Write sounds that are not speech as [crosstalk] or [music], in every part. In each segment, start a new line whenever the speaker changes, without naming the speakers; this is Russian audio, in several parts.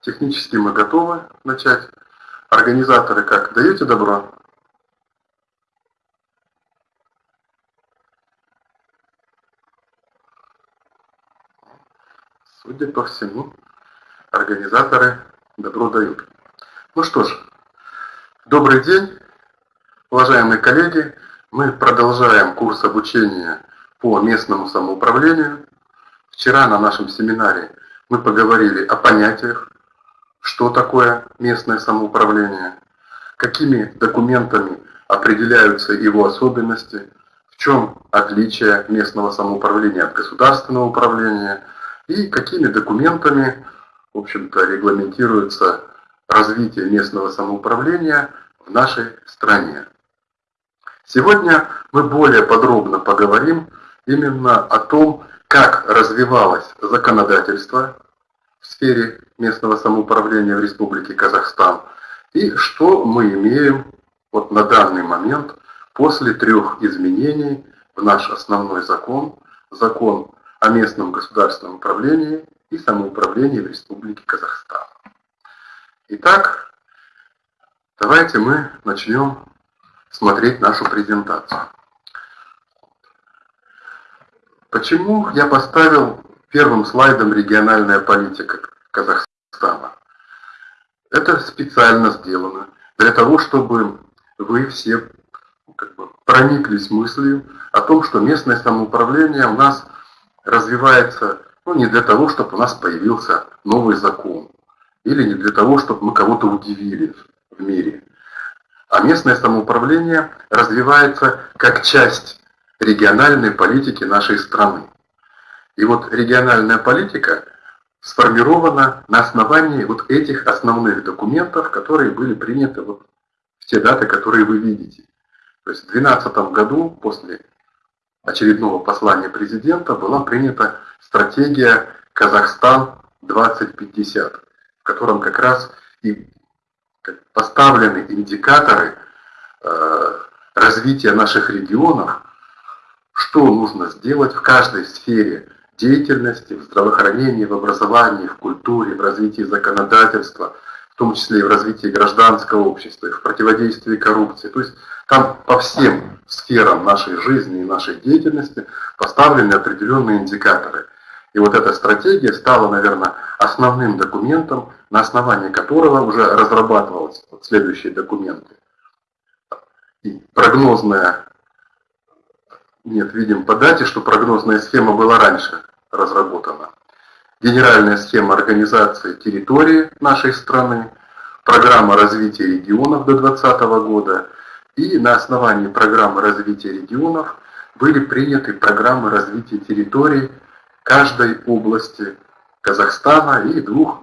Технически мы готовы начать. Организаторы как, даете добро? Судя по всему, организаторы добро дают. Ну что ж, добрый день, уважаемые коллеги. Мы продолжаем курс обучения по местному самоуправлению. Вчера на нашем семинаре мы поговорили о понятиях, что такое местное самоуправление, какими документами определяются его особенности, в чем отличие местного самоуправления от государственного управления и какими документами, в общем-то, регламентируется развитие местного самоуправления в нашей стране. Сегодня мы более подробно поговорим именно о том, как развивалось законодательство в сфере местного самоуправления в Республике Казахстан и что мы имеем вот на данный момент после трех изменений в наш основной закон, закон о местном государственном управлении и самоуправлении в Республике Казахстан. Итак, давайте мы начнем смотреть нашу презентацию. Почему я поставил первым слайдом региональная политика Казахстана? Это специально сделано для того, чтобы вы все как бы, прониклись мыслью о том, что местное самоуправление у нас развивается ну, не для того, чтобы у нас появился новый закон, или не для того, чтобы мы кого-то удивили в мире. А местное самоуправление развивается как часть региональной политики нашей страны. И вот региональная политика сформирована на основании вот этих основных документов, которые были приняты вот в те даты, которые вы видите. То есть в 2012 году, после очередного послания президента, была принята стратегия «Казахстан-2050», в котором как раз и поставлены индикаторы э, развития наших регионов что нужно сделать в каждой сфере деятельности, в здравоохранении, в образовании, в культуре, в развитии законодательства, в том числе и в развитии гражданского общества, и в противодействии коррупции. То есть там по всем сферам нашей жизни и нашей деятельности поставлены определенные индикаторы. И вот эта стратегия стала, наверное, основным документом, на основании которого уже разрабатывались вот следующие документы. И прогнозная нет, видим по дате, что прогнозная схема была раньше разработана. Генеральная схема организации территории нашей страны, программа развития регионов до 2020 года и на основании программы развития регионов были приняты программы развития территорий каждой области Казахстана и двух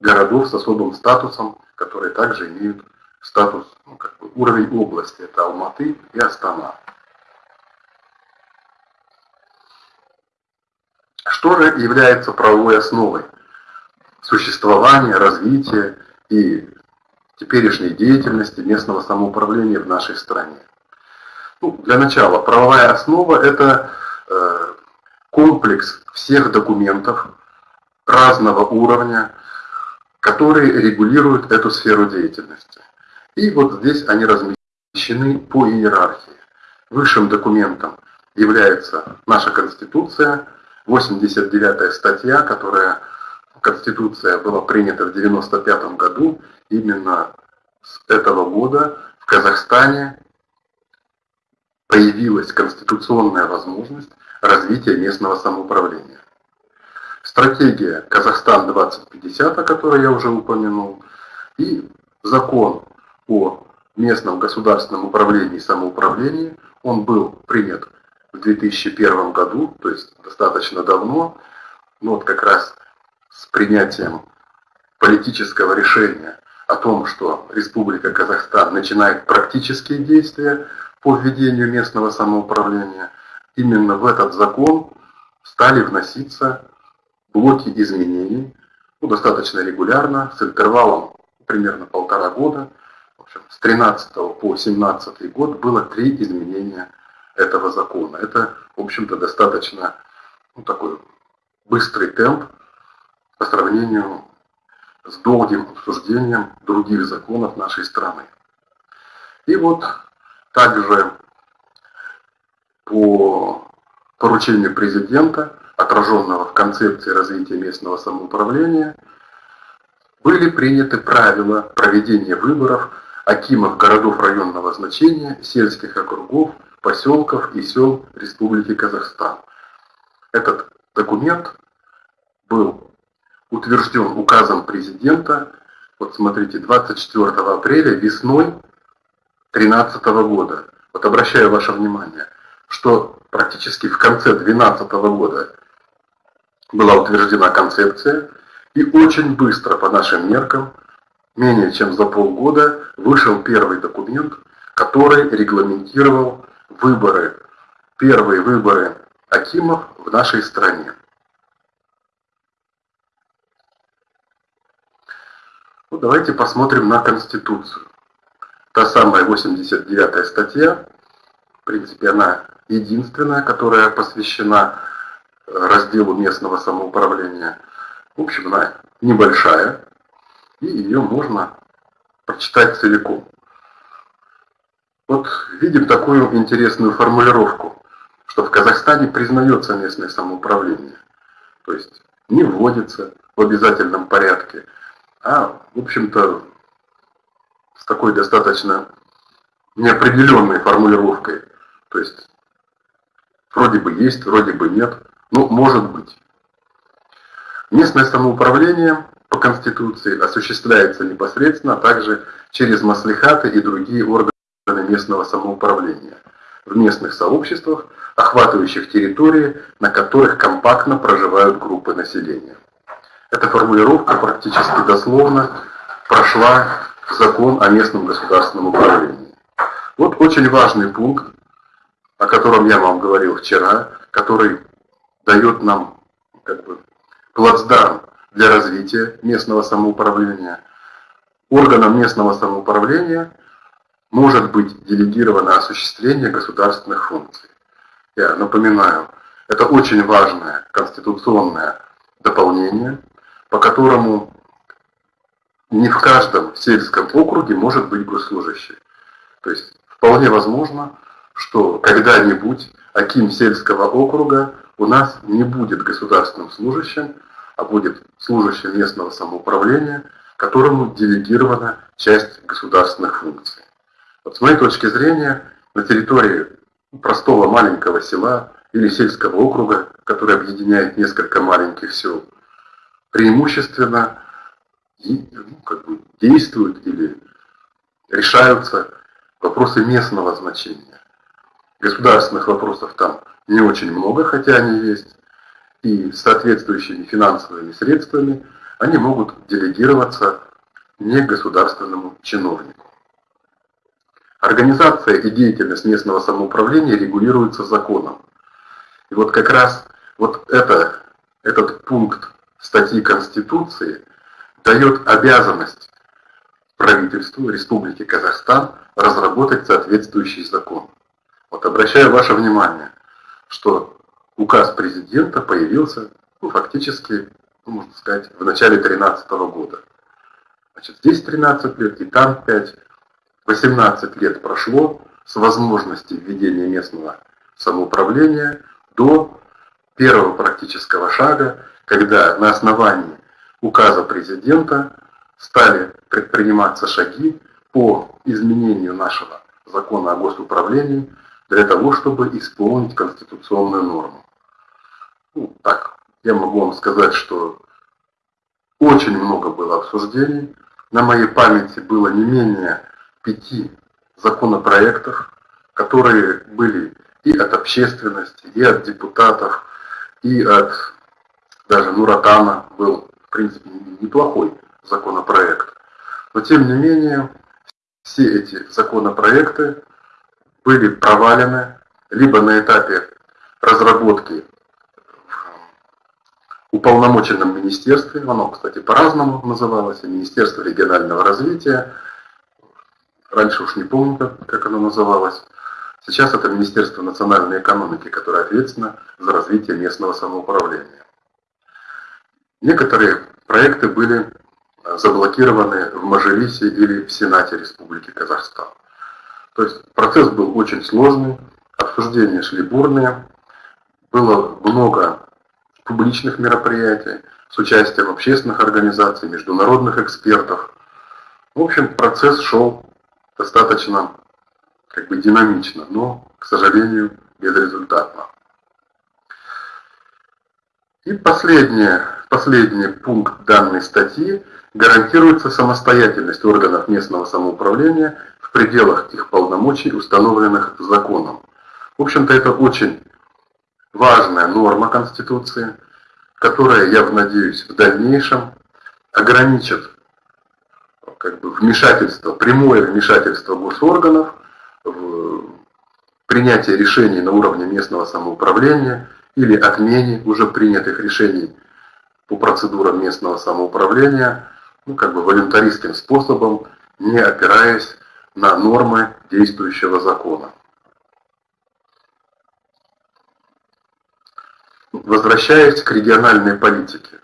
городов с особым статусом, которые также имеют статус, ну, как бы уровень области, это Алматы и Астана. Что же является правовой основой существования, развития и теперешней деятельности местного самоуправления в нашей стране? Ну, для начала, правовая основа – это э, комплекс всех документов разного уровня, которые регулируют эту сферу деятельности. И вот здесь они размещены по иерархии. Высшим документом является наша Конституция – 89 статья, которая Конституция была принята в 95 году, именно с этого года в Казахстане появилась конституционная возможность развития местного самоуправления. Стратегия Казахстан-2050, о которой я уже упомянул, и закон о местном государственном управлении и самоуправлении, он был принят в 2001 году, то есть достаточно давно, ну вот как раз с принятием политического решения о том, что Республика Казахстан начинает практические действия по введению местного самоуправления, именно в этот закон стали вноситься блоки изменений, ну, достаточно регулярно, с интервалом примерно полтора года. В общем, с 13 по 17 год было три изменения этого закона. Это, в общем-то, достаточно ну, такой быстрый темп по сравнению с долгим обсуждением других законов нашей страны. И вот также по поручению президента, отраженного в концепции развития местного самоуправления, были приняты правила проведения выборов акимов городов районного значения, сельских округов, поселков и сел Республики Казахстан. Этот документ был утвержден указом президента, вот смотрите, 24 апреля весной 2013 года. Вот обращаю ваше внимание, что практически в конце 2012 года была утверждена концепция, и очень быстро по нашим меркам, менее чем за полгода, вышел первый документ, который регламентировал выборы, первые выборы Акимов в нашей стране. Ну, давайте посмотрим на Конституцию. Та самая 89 статья, в принципе, она единственная, которая посвящена э, разделу местного самоуправления. В общем, она небольшая, и ее можно прочитать целиком. Вот видим такую интересную формулировку, что в Казахстане признается местное самоуправление. То есть не вводится в обязательном порядке, а, в общем-то, с такой достаточно неопределенной формулировкой. То есть вроде бы есть, вроде бы нет, но может быть. Местное самоуправление по Конституции осуществляется непосредственно, а также через маслихаты и другие органы местного самоуправления в местных сообществах, охватывающих территории, на которых компактно проживают группы населения. Эта формулировка практически дословно прошла в закон о местном государственном управлении. Вот очень важный пункт, о котором я вам говорил вчера, который дает нам как бы, плацдарм для развития местного самоуправления. Органом местного самоуправления может быть делегировано осуществление государственных функций. Я напоминаю, это очень важное конституционное дополнение, по которому не в каждом сельском округе может быть госслужащий. То есть вполне возможно, что когда-нибудь Аким сельского округа у нас не будет государственным служащим, а будет служащим местного самоуправления, которому делегирована часть государственных функций. Вот с моей точки зрения, на территории простого маленького села или сельского округа, который объединяет несколько маленьких сел, преимущественно ну, как бы действуют или решаются вопросы местного значения. Государственных вопросов там не очень много, хотя они есть, и соответствующими финансовыми средствами они могут делегироваться негосударственному чиновнику. Организация и деятельность местного самоуправления регулируются законом. И вот как раз вот это, этот пункт статьи Конституции дает обязанность правительству Республики Казахстан разработать соответствующий закон. Вот обращаю ваше внимание, что указ президента появился ну, фактически, ну, можно сказать, в начале 2013 года. Значит, здесь 13 лет и там 5. 18 лет прошло с возможности введения местного самоуправления до первого практического шага, когда на основании указа президента стали предприниматься шаги по изменению нашего закона о госуправлении для того, чтобы исполнить конституционную норму. Ну, так, я могу вам сказать, что очень много было обсуждений. На моей памяти было не менее пяти законопроектов, которые были и от общественности, и от депутатов, и от даже Нуратана был, в принципе, неплохой законопроект. Но тем не менее, все эти законопроекты были провалены либо на этапе разработки в уполномоченном министерстве, оно, кстати, по-разному называлось, Министерство регионального развития, раньше уж не помню, как, как оно называлось. Сейчас это Министерство национальной экономики, которое ответственно за развитие местного самоуправления. Некоторые проекты были заблокированы в Мажилисе или в Сенате Республики Казахстан. То есть процесс был очень сложный, обсуждения шли бурные, было много публичных мероприятий с участием общественных организаций, международных экспертов. В общем, процесс шел достаточно как бы динамично, но, к сожалению, безрезультатно. И последнее, последний пункт данной статьи гарантируется самостоятельность органов местного самоуправления в пределах их полномочий, установленных законом. В общем-то, это очень важная норма Конституции, которая, я надеюсь, в дальнейшем ограничит как бы, вмешательство, прямое вмешательство госорганов в принятие решений на уровне местного самоуправления или отмене уже принятых решений по процедурам местного самоуправления, ну, как бы волюнтаристским способом, не опираясь на нормы действующего закона. Возвращаясь к региональной политике.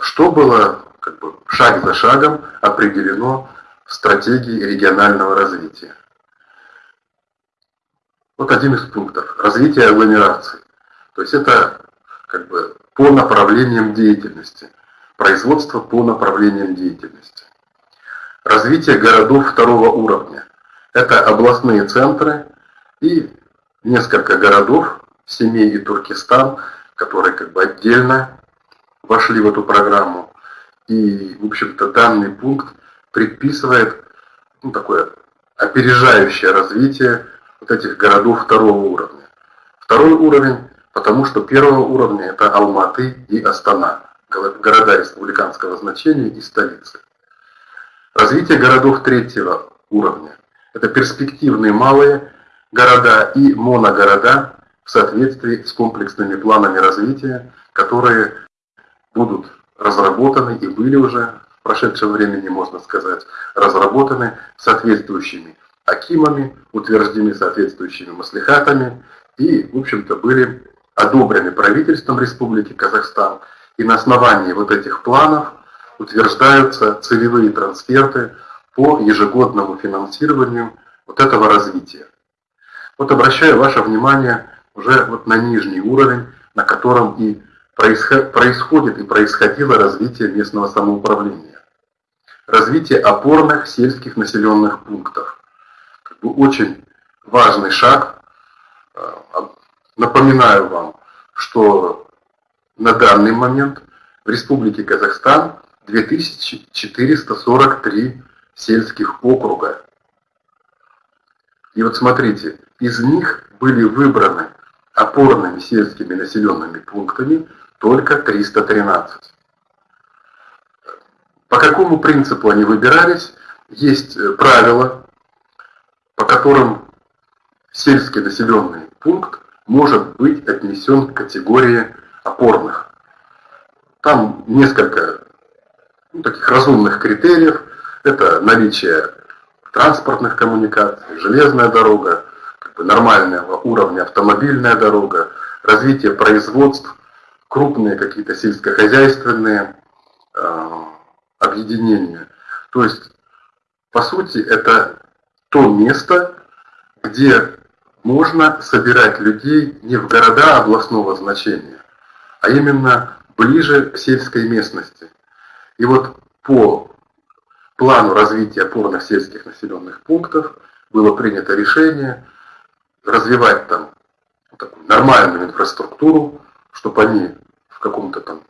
Что было как бы, шаг за шагом определено в стратегии регионального развития? Вот один из пунктов. Развитие агломераций. То есть это как бы по направлениям деятельности. Производство по направлениям деятельности. Развитие городов второго уровня. Это областные центры и несколько городов, Семей и Туркестан, которые как бы отдельно вошли в эту программу. И, в общем-то, данный пункт предписывает ну, такое опережающее развитие вот этих городов второго уровня. Второй уровень, потому что первого уровня это Алматы и Астана, города республиканского значения и столицы. Развитие городов третьего уровня – это перспективные малые города и моногорода в соответствии с комплексными планами развития, которые будут разработаны и были уже в прошедшем времени, можно сказать, разработаны соответствующими акимами, утверждены соответствующими маслихатами и, в общем-то, были одобрены правительством Республики Казахстан. И на основании вот этих планов утверждаются целевые трансферты по ежегодному финансированию вот этого развития. Вот обращаю ваше внимание уже вот на нижний уровень, на котором и происходит и происходило развитие местного самоуправления. Развитие опорных сельских населенных пунктов. Как бы очень важный шаг. Напоминаю вам, что на данный момент в Республике Казахстан 2443 сельских округа. И вот смотрите, из них были выбраны опорными сельскими населенными пунктами только 313. По какому принципу они выбирались? Есть э, правила, по которым сельский населенный пункт может быть отнесен к категории опорных. Там несколько ну, таких разумных критериев. Это наличие транспортных коммуникаций, железная дорога, как бы нормального уровня автомобильная дорога, развитие производств, крупные какие-то сельскохозяйственные э, объединения. То есть, по сути, это то место, где можно собирать людей не в города областного значения, а именно ближе к сельской местности. И вот по плану развития опорных сельских населенных пунктов было принято решение развивать там такую нормальную инфраструктуру, чтобы они в каком-то там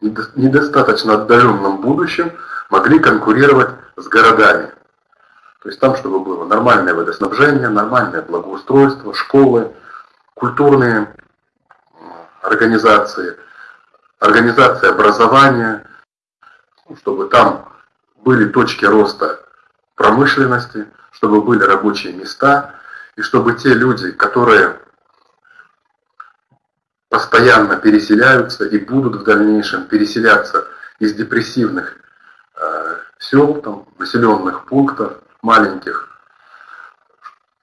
недостаточно отдаленном будущем могли конкурировать с городами. То есть там, чтобы было нормальное водоснабжение, нормальное благоустройство, школы, культурные организации, организация образования, чтобы там были точки роста промышленности, чтобы были рабочие места, и чтобы те люди, которые постоянно переселяются и будут в дальнейшем переселяться из депрессивных э, сел, там, населенных пунктов, маленьких,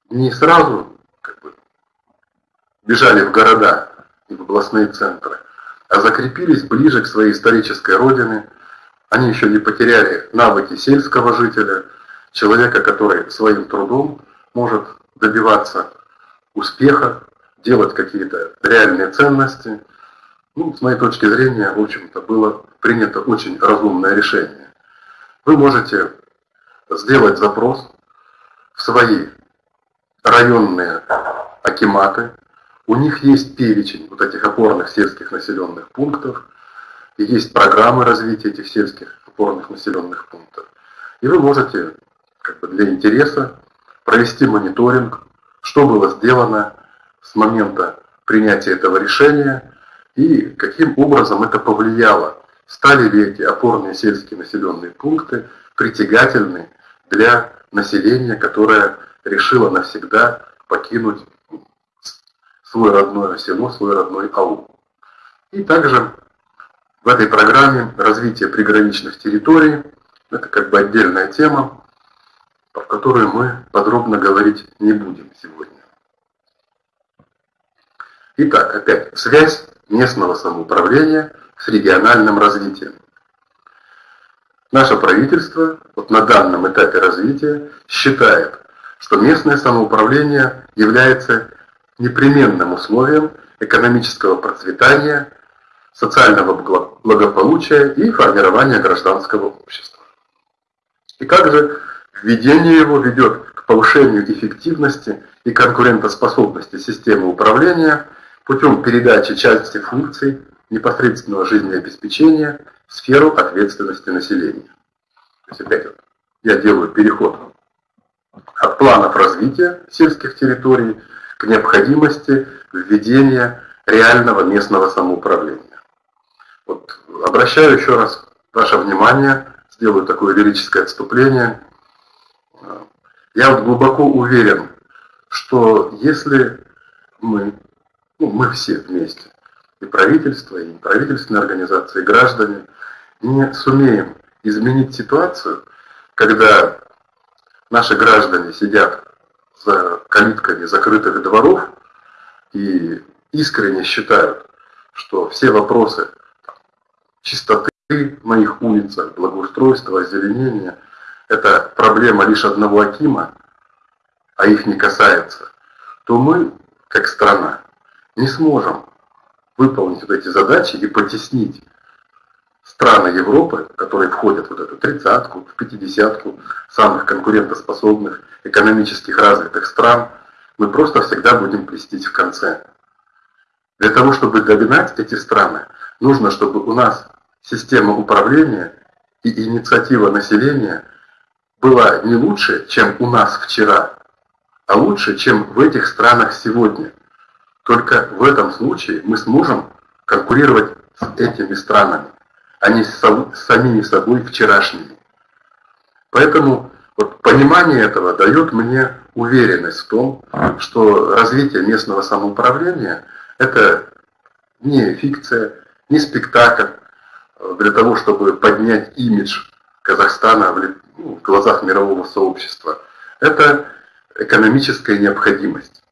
не сразу как бы, бежали в города и в областные центры, а закрепились ближе к своей исторической родине, Они еще не потеряли навыки сельского жителя, человека, который своим трудом может добиваться успеха, делать какие-то реальные ценности. Ну, с моей точки зрения, в общем-то, было принято очень разумное решение. Вы можете сделать запрос в свои районные акиматы. У них есть перечень вот этих опорных сельских населенных пунктов, и есть программы развития этих сельских опорных населенных пунктов. И вы можете как бы для интереса провести мониторинг, что было сделано с момента принятия этого решения и каким образом это повлияло. Стали ли эти опорные сельские населенные пункты притягательны для населения, которое решило навсегда покинуть свой родное село, свой родной аул. И также в этой программе развитие приграничных территорий, это как бы отдельная тема, в которую мы подробно говорить не будем сегодня. Итак, опять связь местного самоуправления с региональным развитием. Наше правительство вот на данном этапе развития считает, что местное самоуправление является непременным условием экономического процветания, социального благополучия и формирования гражданского общества. И как же введение его ведет к повышению эффективности и конкурентоспособности системы управления путем передачи части функций непосредственного жизнеобеспечения в сферу ответственности населения. То есть опять вот я делаю переход от планов развития сельских территорий к необходимости введения реального местного самоуправления. Вот обращаю еще раз ваше внимание, сделаю такое лирическое отступление. Я вот глубоко уверен, что если мы, ну, мы все вместе, и правительство, и правительственные организации, и граждане, не сумеем изменить ситуацию, когда наши граждане сидят за калитками закрытых дворов и искренне считают, что все вопросы чистоты на их улицах, благоустройства, озеленения – это проблема лишь одного Акима, а их не касается, то мы, как страна, не сможем выполнить вот эти задачи и потеснить страны Европы, которые входят в вот эту тридцатку, в пятидесятку самых конкурентоспособных, экономических развитых стран, мы просто всегда будем плестить в конце. Для того, чтобы догнать эти страны, нужно, чтобы у нас система управления и инициатива населения была не лучше, чем у нас вчера, а лучше, чем в этих странах сегодня. Только в этом случае мы сможем конкурировать с этими странами а не с самими собой вчерашними. Поэтому вот понимание этого дает мне уверенность в том, что развитие местного самоуправления – это не фикция, не спектакль для того, чтобы поднять имидж Казахстана в, ну, глазах мирового сообщества. Это экономическая необходимость.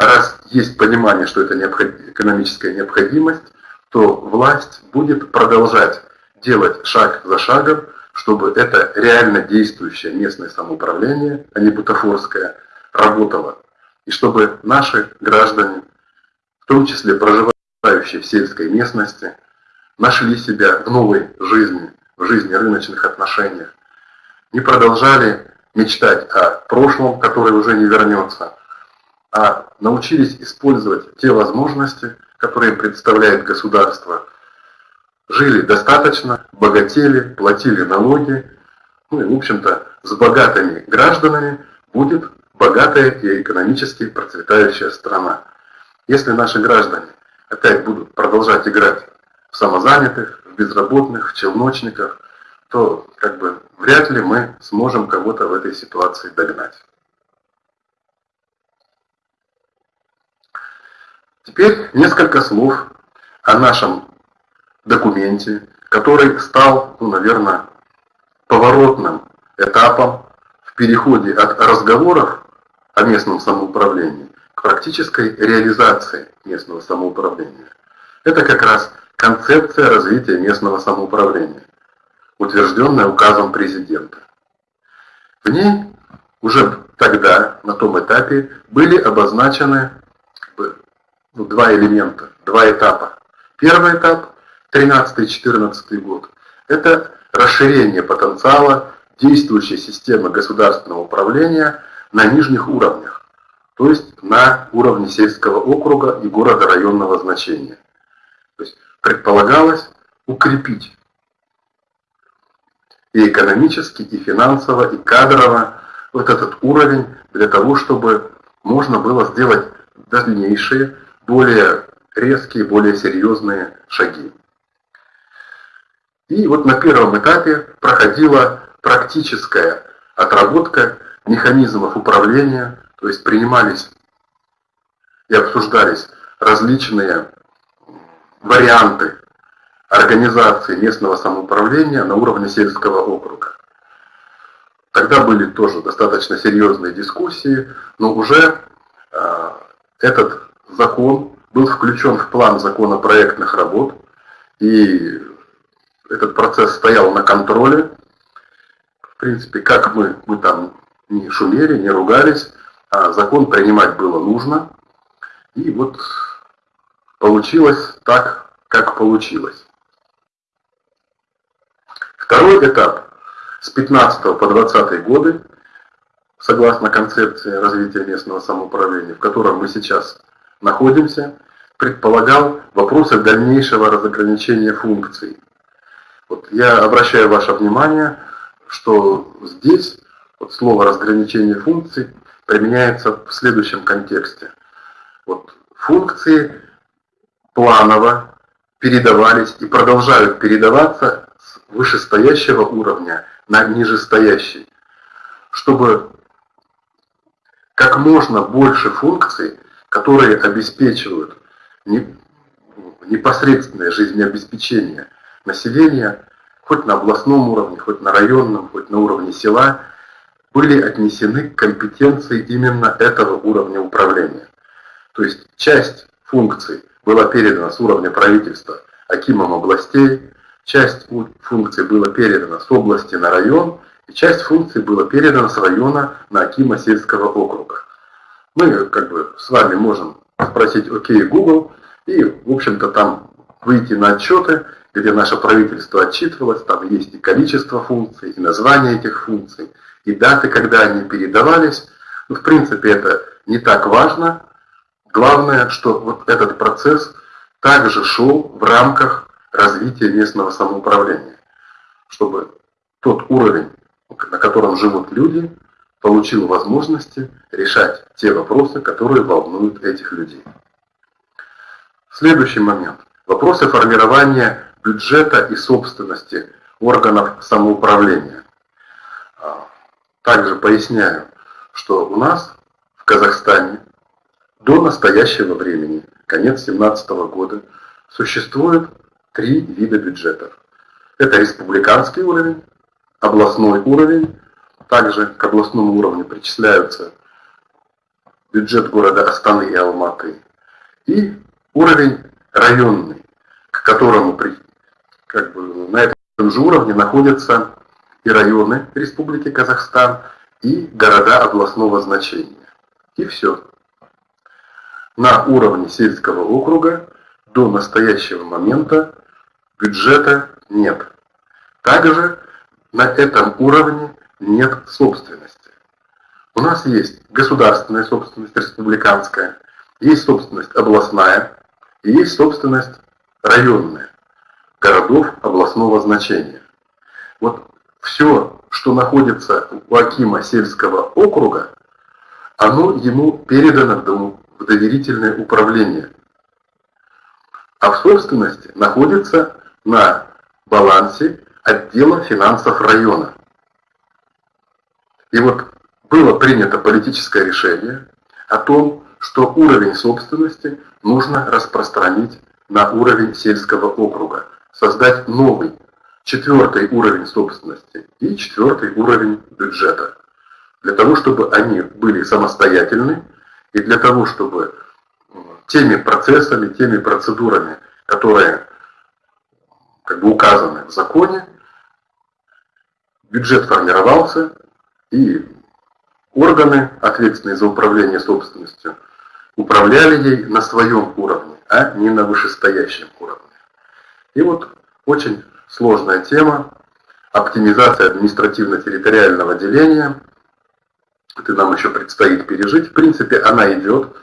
Раз есть понимание, что это необход... экономическая необходимость, то власть будет продолжать делать шаг за шагом, чтобы это реально действующее местное самоуправление, а не бутафорское, работало. И чтобы наши граждане, в том числе проживающие в сельской местности, нашли себя в новой жизни, в жизни рыночных отношениях, не продолжали мечтать о прошлом, которое уже не вернется, а научились использовать те возможности, которые представляет государство, жили достаточно, богатели, платили налоги, ну и, в общем-то, с богатыми гражданами будет богатая и экономически процветающая страна. Если наши граждане опять будут продолжать играть в самозанятых, в безработных, в челночниках, то как бы вряд ли мы сможем кого-то в этой ситуации догнать. Теперь несколько слов о нашем документе, который стал, ну, наверное, поворотным этапом в переходе от разговоров о местном самоуправлении к практической реализации местного самоуправления. Это как раз концепция развития местного самоуправления. утвержденная указом президента. В ней уже тогда, на том этапе, были обозначены два элемента, два этапа. Первый этап, 13-14 год, это расширение потенциала действующей системы государственного управления на нижних уровнях, то есть на уровне сельского округа и города районного значения. То есть предполагалось укрепить и экономически, и финансово, и кадрово вот этот уровень для того, чтобы можно было сделать дальнейшие, более резкие, более серьезные шаги. И вот на первом этапе проходила практическая отработка механизмов управления, то есть принимались и обсуждались различные варианты организации местного самоуправления на уровне сельского округа. Тогда были тоже достаточно серьезные дискуссии, но уже э, этот закон был включен в план законопроектных работ, и этот процесс стоял на контроле. В принципе, как мы, мы там не шумели, не ругались, а закон принимать было нужно. И вот получилось так, как получилось. Второй этап с 15 по 20 годы, согласно концепции развития местного самоуправления, в котором мы сейчас находимся, предполагал вопросы дальнейшего разограничения функций вот я обращаю ваше внимание, что здесь вот слово разграничение функций применяется в следующем контексте. Вот функции планово передавались и продолжают передаваться с вышестоящего уровня на нижестоящий, чтобы как можно больше функций, которые обеспечивают непосредственное жизнеобеспечение – населения, хоть на областном уровне, хоть на районном, хоть на уровне села, были отнесены к компетенции именно этого уровня управления. То есть часть функций была передана с уровня правительства Акимом областей, часть функций была передана с области на район, и часть функций была передана с района на Акима сельского округа. Мы как бы с вами можем спросить «Окей, Google», и, в общем-то, там выйти на отчеты, где наше правительство отчитывалось, там есть и количество функций, и название этих функций, и даты, когда они передавались. Ну, в принципе, это не так важно. Главное, что вот этот процесс также шел в рамках развития местного самоуправления, чтобы тот уровень, на котором живут люди, получил возможности решать те вопросы, которые волнуют этих людей. Следующий момент. Вопросы формирования бюджета и собственности органов самоуправления. А, также поясняю, что у нас в Казахстане до настоящего времени, конец 2017 года, существует три вида бюджетов. Это республиканский уровень, областной уровень, также к областному уровню причисляются бюджет города Астаны и Алматы, и уровень районный, к которому как бы на этом же уровне находятся и районы Республики Казахстан, и города областного значения. И все. На уровне сельского округа до настоящего момента бюджета нет. Также на этом уровне нет собственности. У нас есть государственная собственность, республиканская, есть собственность областная, и есть собственность районная городов областного значения. Вот все, что находится у Акима сельского округа, оно ему передано в доверительное управление. А в собственности находится на балансе отдела финансов района. И вот было принято политическое решение о том, что уровень собственности нужно распространить на уровень сельского округа создать новый, четвертый уровень собственности и четвертый уровень бюджета. Для того, чтобы они были самостоятельны и для того, чтобы теми процессами, теми процедурами, которые как бы указаны в законе, бюджет формировался, и органы, ответственные за управление собственностью, управляли ей на своем уровне, а не на вышестоящем уровне. И вот очень сложная тема, оптимизация административно-территориального деления, это нам еще предстоит пережить. В принципе, она идет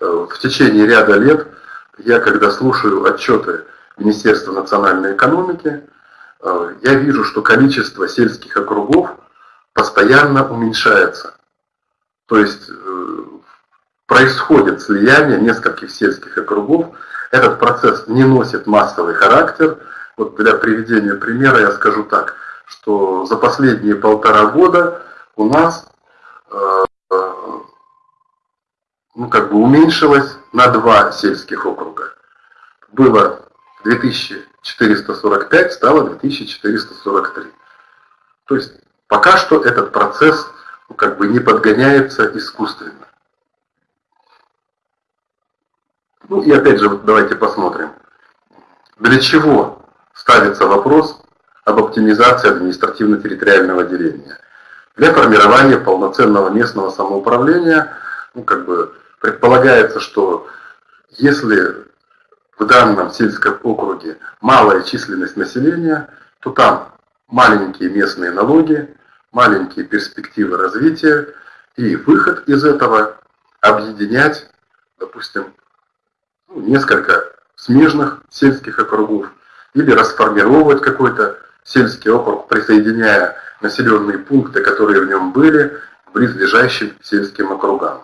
э, в течение ряда лет. Я, когда слушаю отчеты Министерства национальной экономики, э, я вижу, что количество сельских округов постоянно уменьшается. То есть э, происходит слияние нескольких сельских округов. Этот процесс не носит массовый характер. Вот для приведения примера я скажу так, что за последние полтора года у нас э, ну, как бы уменьшилось на два сельских округа. Было 2445, стало 2443. То есть пока что этот процесс ну, как бы не подгоняется искусственно. Ну и опять же, давайте посмотрим, для чего ставится вопрос об оптимизации административно-территориального деления. Для формирования полноценного местного самоуправления, ну как бы предполагается, что если в данном сельском округе малая численность населения, то там маленькие местные налоги, маленькие перспективы развития и выход из этого объединять, допустим, ну, несколько смежных сельских округов или расформировать какой-то сельский округ, присоединяя населенные пункты, которые в нем были, к близлежащим сельским округам.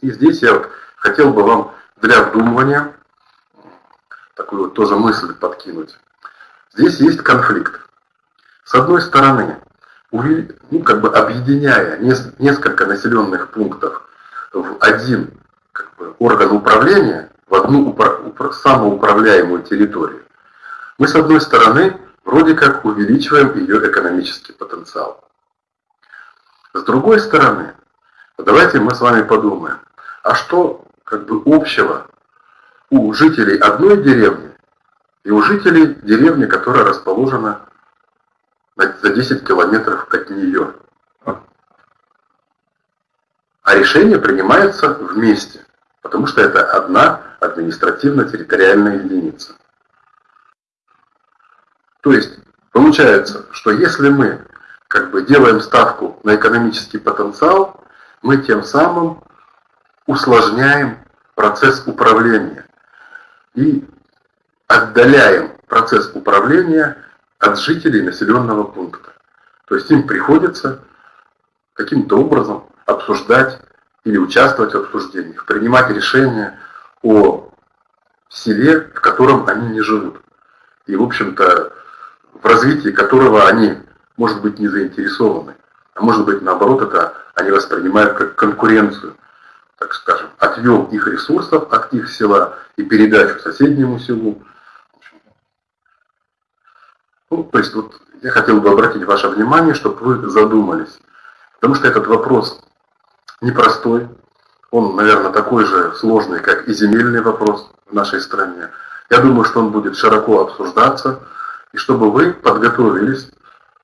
И здесь я вот хотел бы вам для вдумывания такую вот тоже мысль подкинуть. Здесь есть конфликт. С одной стороны, ну, как бы объединяя несколько населенных пунктов в один как бы, орган управления, в одну упра самоуправляемую территорию, мы с одной стороны вроде как увеличиваем ее экономический потенциал. С другой стороны, давайте мы с вами подумаем, а что как бы общего у жителей одной деревни и у жителей деревни, которая расположена за 10 километров от нее. А решение принимается вместе, потому что это одна административно-территориальная единица. То есть, получается, что если мы как бы делаем ставку на экономический потенциал, мы тем самым усложняем процесс управления и отдаляем процесс управления от жителей населенного пункта. То есть им приходится каким-то образом обсуждать или участвовать в обсуждениях, принимать решения о селе, в котором они не живут. И, в общем-то, в развитии которого они, может быть, не заинтересованы. А может быть, наоборот, это они воспринимают как конкуренцию, так скажем, отъем их ресурсов от их села и передачу соседнему селу. Ну, то есть вот я хотел бы обратить ваше внимание, чтобы вы задумались. Потому что этот вопрос непростой. Он, наверное, такой же сложный, как и земельный вопрос в нашей стране. Я думаю, что он будет широко обсуждаться, и чтобы вы подготовились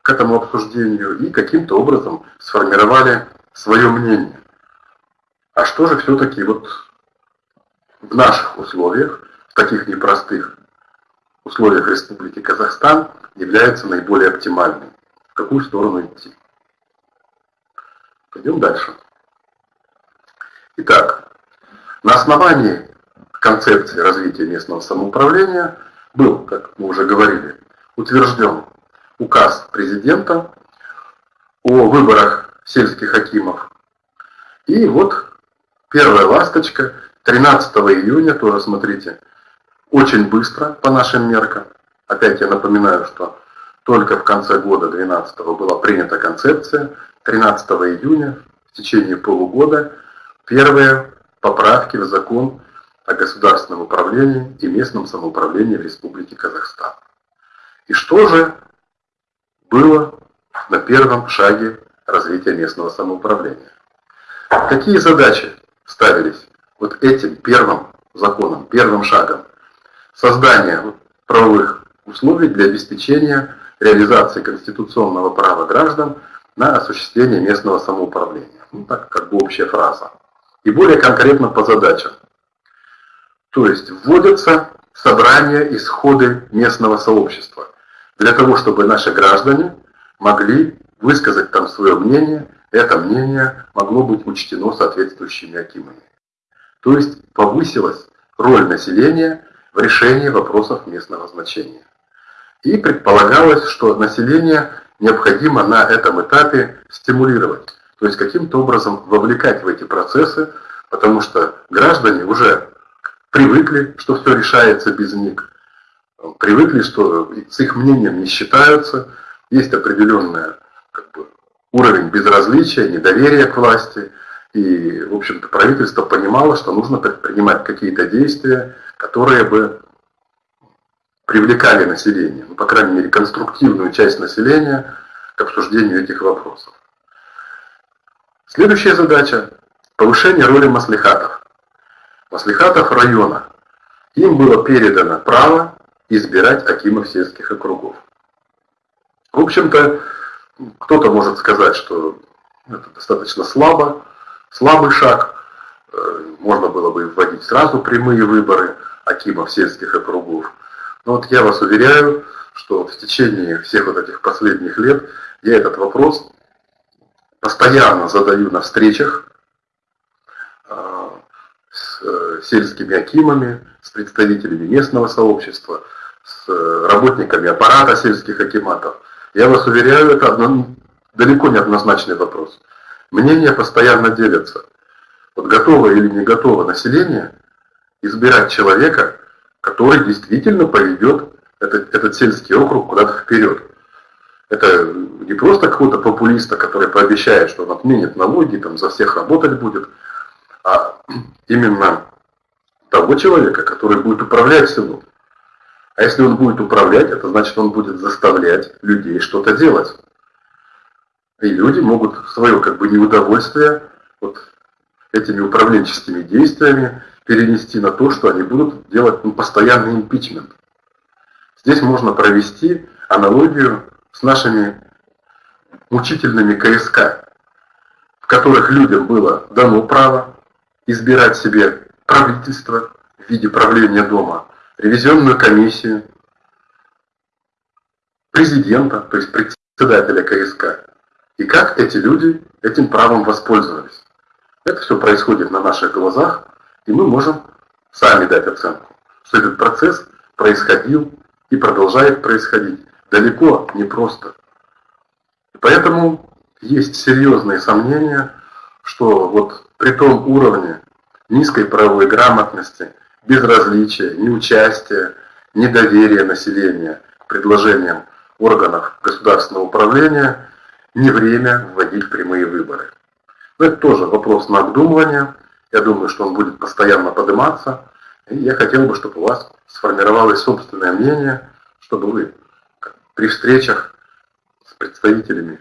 к этому обсуждению и каким-то образом сформировали свое мнение. А что же все-таки вот в наших условиях, в таких непростых условиях Республики Казахстан, является наиболее оптимальным. В какую сторону идти? Пойдем дальше. Итак, на основании концепции развития местного самоуправления был, как мы уже говорили, утвержден указ президента о выборах сельских хакимов. И вот первая ласточка 13 июня, тоже смотрите, очень быстро по нашим меркам. Опять я напоминаю, что только в конце года 2012 была принята концепция. 13 июня в течение полугода первые поправки в закон о государственном управлении и местном самоуправлении в Республике Казахстан. И что же было на первом шаге развития местного самоуправления? Какие задачи ставились вот этим первым законом, первым шагом? Создание правовых условий для обеспечения реализации конституционного права граждан на осуществление местного самоуправления. Ну, так как бы общая фраза. И более конкретно по задачам. То есть вводятся собрания и сходы местного сообщества для того, чтобы наши граждане могли высказать там свое мнение, это мнение могло быть учтено соответствующими акимами. То есть повысилась роль населения в решении вопросов местного значения. И предполагалось, что население необходимо на этом этапе стимулировать, то есть каким-то образом вовлекать в эти процессы, потому что граждане уже привыкли, что все решается без них, привыкли, что с их мнением не считаются, есть определенный как бы, уровень безразличия, недоверия к власти, и, в общем-то, правительство понимало, что нужно предпринимать какие-то действия, которые бы привлекали население, ну, по крайней мере, конструктивную часть населения к обсуждению этих вопросов. Следующая задача – повышение роли маслихатов. Маслихатов района. Им было передано право избирать акимов сельских округов. В общем-то, кто-то может сказать, что это достаточно слабо, слабый шаг, э, можно было бы вводить сразу прямые выборы акимов сельских округов. Но вот я вас уверяю, что в течение всех вот этих последних лет я этот вопрос постоянно задаю на встречах э, с э, сельскими акимами, с представителями местного сообщества, с работниками аппарата сельских акиматов. Я вас уверяю, это одно, далеко не однозначный вопрос. Мнения постоянно делятся. Вот готово или не готово население избирать человека, который действительно поведет этот, этот сельский округ куда-то вперед. Это не просто какого-то популиста, который пообещает, что он отменит налоги, там за всех работать будет, а [clears throat] именно того человека, который будет управлять селом. А если он будет управлять, это значит, он будет заставлять людей что-то делать. И люди могут свое как бы неудовольствие вот этими управленческими действиями перенести на то, что они будут делать ну, постоянный импичмент. Здесь можно провести аналогию с нашими мучительными КСК, в которых людям было дано право избирать себе правительство в виде правления дома, ревизионную комиссию, президента, то есть председателя КСК, и как эти люди этим правом воспользовались. Это все происходит на наших глазах, и мы можем сами дать оценку, что этот процесс происходил и продолжает происходить далеко не просто. Поэтому есть серьезные сомнения, что вот при том уровне низкой правовой грамотности, безразличия, неучастия, недоверия населения предложениям органов государственного управления – не время вводить прямые выборы. Но это тоже вопрос на обдумывание. Я думаю, что он будет постоянно подниматься. И я хотел бы, чтобы у вас сформировалось собственное мнение, чтобы вы при встречах с представителями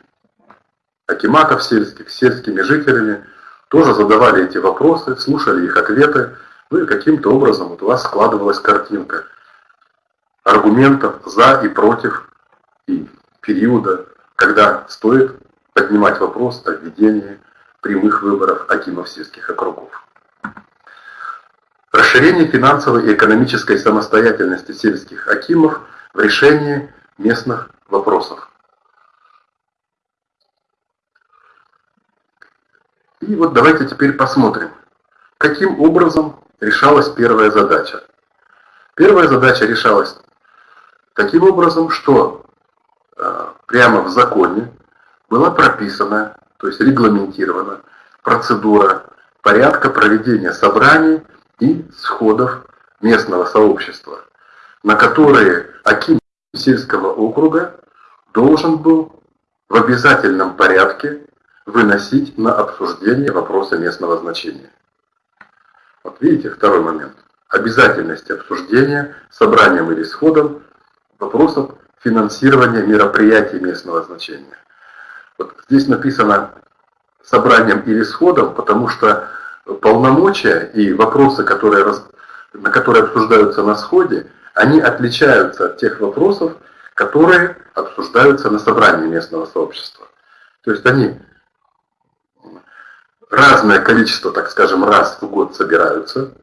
акиматов сельских, сельскими жителями, тоже задавали эти вопросы, слушали их ответы, ну и каким-то образом вот у вас складывалась картинка аргументов за и против и периода когда стоит поднимать вопрос о введении прямых выборов акимов сельских округов. Расширение финансовой и экономической самостоятельности сельских акимов в решении местных вопросов. И вот давайте теперь посмотрим, каким образом решалась первая задача. Первая задача решалась таким образом, что Э, прямо в законе была прописана, то есть регламентирована процедура порядка проведения собраний и сходов местного сообщества, на которые Аким сельского округа должен был в обязательном порядке выносить на обсуждение вопроса местного значения. Вот видите, второй момент. Обязательность обсуждения собранием или сходом вопросов финансирования мероприятий местного значения. Вот здесь написано собранием или сходом, потому что полномочия и вопросы, которые, на которые обсуждаются на сходе, они отличаются от тех вопросов, которые обсуждаются на собрании местного сообщества. То есть они разное количество, так скажем, раз в год собираются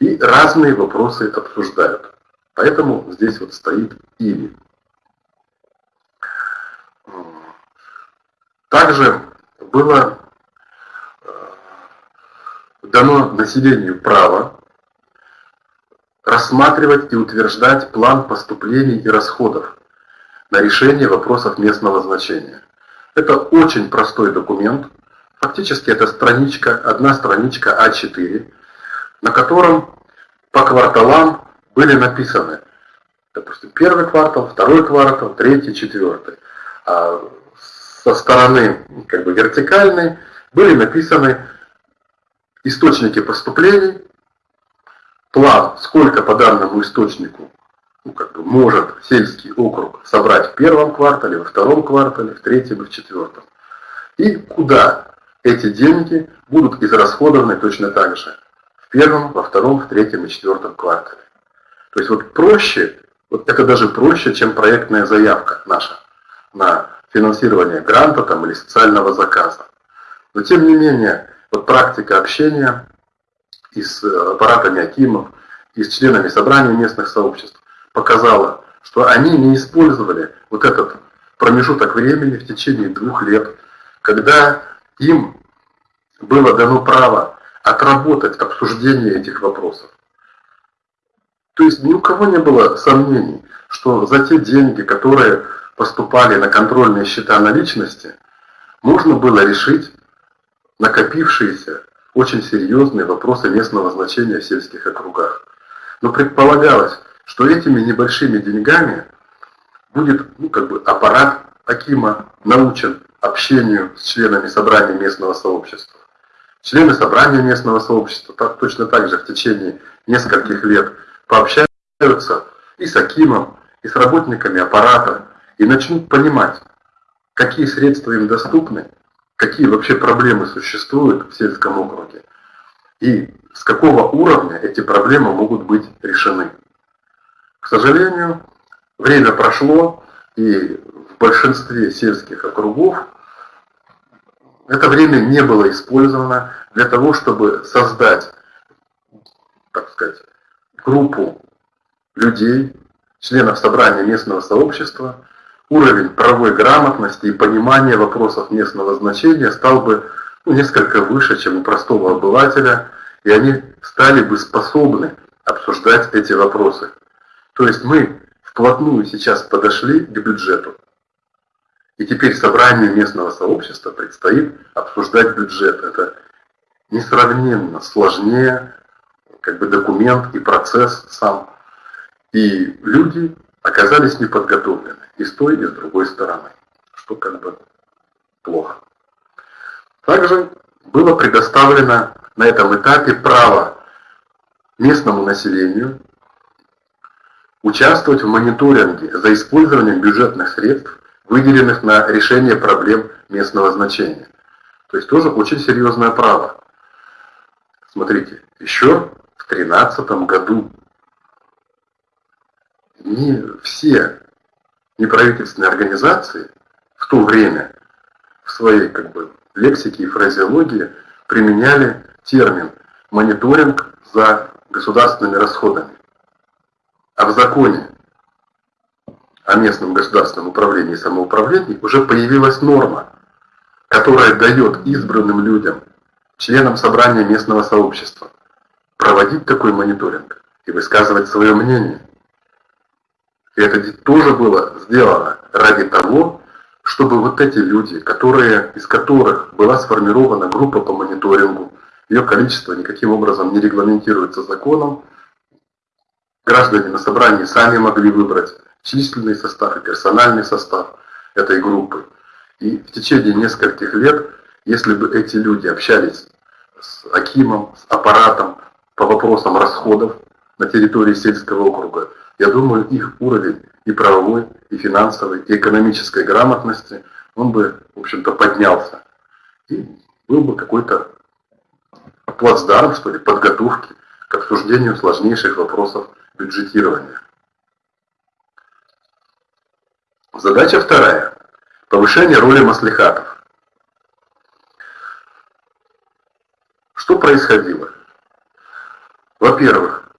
и разные вопросы обсуждают. Поэтому здесь вот стоит «или». Также было э, дано населению право рассматривать и утверждать план поступлений и расходов на решение вопросов местного значения. Это очень простой документ, фактически это страничка, одна страничка А4, на котором по кварталам были написаны, допустим, первый квартал, второй квартал, третий, четвертый. А со стороны как бы вертикальной были написаны источники поступлений, план, сколько по данному источнику ну, как бы может сельский округ собрать в первом квартале, во втором квартале, в третьем и в четвертом. И куда эти деньги будут израсходованы точно так же. В первом, во втором, в третьем и четвертом квартале. То есть вот проще, вот это даже проще, чем проектная заявка наша на финансирование гранта там, или социального заказа. Но тем не менее, вот практика общения и с э, аппаратами Акимов, и с членами собрания местных сообществ показала, что они не использовали вот этот промежуток времени в течение двух лет, когда им было дано право отработать обсуждение этих вопросов. То есть ни у кого не было сомнений, что за те деньги, которые поступали на контрольные счета наличности, можно было решить накопившиеся очень серьезные вопросы местного значения в сельских округах. Но предполагалось, что этими небольшими деньгами будет ну, как бы аппарат Акима научен общению с членами собрания местного сообщества. Члены собрания местного сообщества так, точно так же в течение нескольких лет пообщаются и с Акимом, и с работниками аппарата, и начнут понимать, какие средства им доступны, какие вообще проблемы существуют в сельском округе, и с какого уровня эти проблемы могут быть решены. К сожалению, время прошло, и в большинстве сельских округов это время не было использовано для того, чтобы создать, так сказать, группу людей, членов собрания местного сообщества, уровень правовой грамотности и понимания вопросов местного значения стал бы несколько выше, чем у простого обывателя, и они стали бы способны обсуждать эти вопросы. То есть мы вплотную сейчас подошли к бюджету. И теперь собранию местного сообщества предстоит обсуждать бюджет. Это несравненно сложнее как бы документ и процесс сам. И люди оказались неподготовлены и с той, и с другой стороны, что как бы плохо. Также было предоставлено на этом этапе право местному населению участвовать в мониторинге за использованием бюджетных средств, выделенных на решение проблем местного значения. То есть тоже очень серьезное право. Смотрите, еще в 2013 году не все неправительственные организации в то время в своей как бы, лексике и фразеологии применяли термин «мониторинг за государственными расходами». А в законе о местном государственном управлении и самоуправлении уже появилась норма, которая дает избранным людям, членам собрания местного сообщества, проводить такой мониторинг и высказывать свое мнение. И это тоже было сделано ради того, чтобы вот эти люди, которые, из которых была сформирована группа по мониторингу, ее количество никаким образом не регламентируется законом, Граждане на собрании сами могли выбрать численный состав и персональный состав этой группы. И в течение нескольких лет, если бы эти люди общались с Акимом, с аппаратом по вопросам расходов на территории сельского округа, я думаю, их уровень и правовой, и финансовой, и экономической грамотности, он бы, в общем-то, поднялся. И был бы какой-то плацдарм, что ли, подготовки к обсуждению сложнейших вопросов бюджетирования. Задача вторая. Повышение роли маслихатов. Что происходило? Во-первых,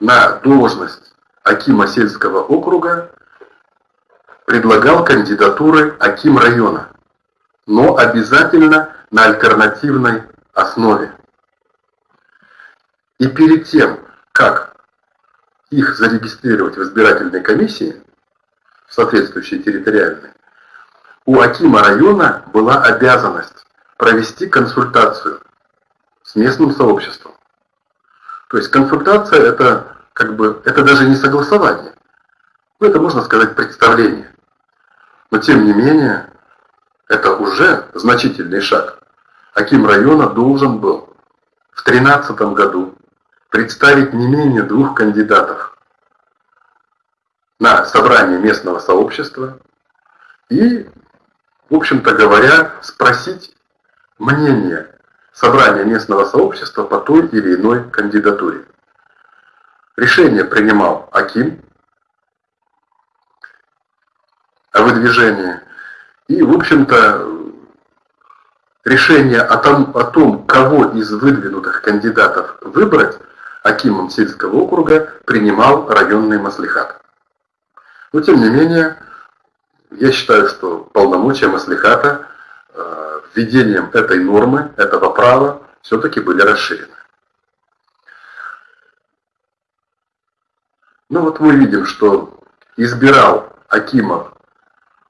на должность Акима сельского округа предлагал кандидатуры Аким района, но обязательно на альтернативной основе. И перед тем, как их зарегистрировать в избирательной комиссии, соответствующей территориальной, у Акима района была обязанность провести консультацию с местным сообществом. То есть консультация это как бы это даже не согласование. Ну, это можно сказать представление. Но тем не менее, это уже значительный шаг. Аким района должен был в 2013 году представить не менее двух кандидатов на собрание местного сообщества и, в общем-то говоря, спросить мнение собрания местного сообщества по той или иной кандидатуре. Решение принимал Аким о выдвижении. И, в общем-то, решение о том, о том, кого из выдвинутых кандидатов выбрать Акимом сельского округа, принимал районный маслихат. Но, тем не менее, я считаю, что полномочия маслихата э, введением этой нормы, этого права, все-таки были расширены. Ну вот мы видим, что избирал Акимов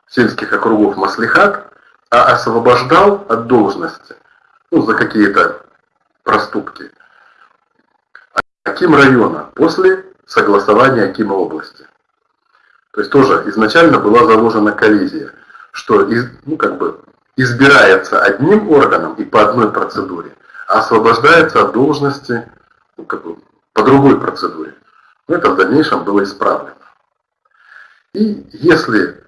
сельских округов Маслихат, а освобождал от должности ну, за какие-то проступки Аким района после согласования Акима области. То есть тоже изначально была заложена коллизия, что из, ну, как бы избирается одним органом и по одной процедуре, а освобождается от должности ну, как бы, по другой процедуре. Это в дальнейшем было исправлено. И если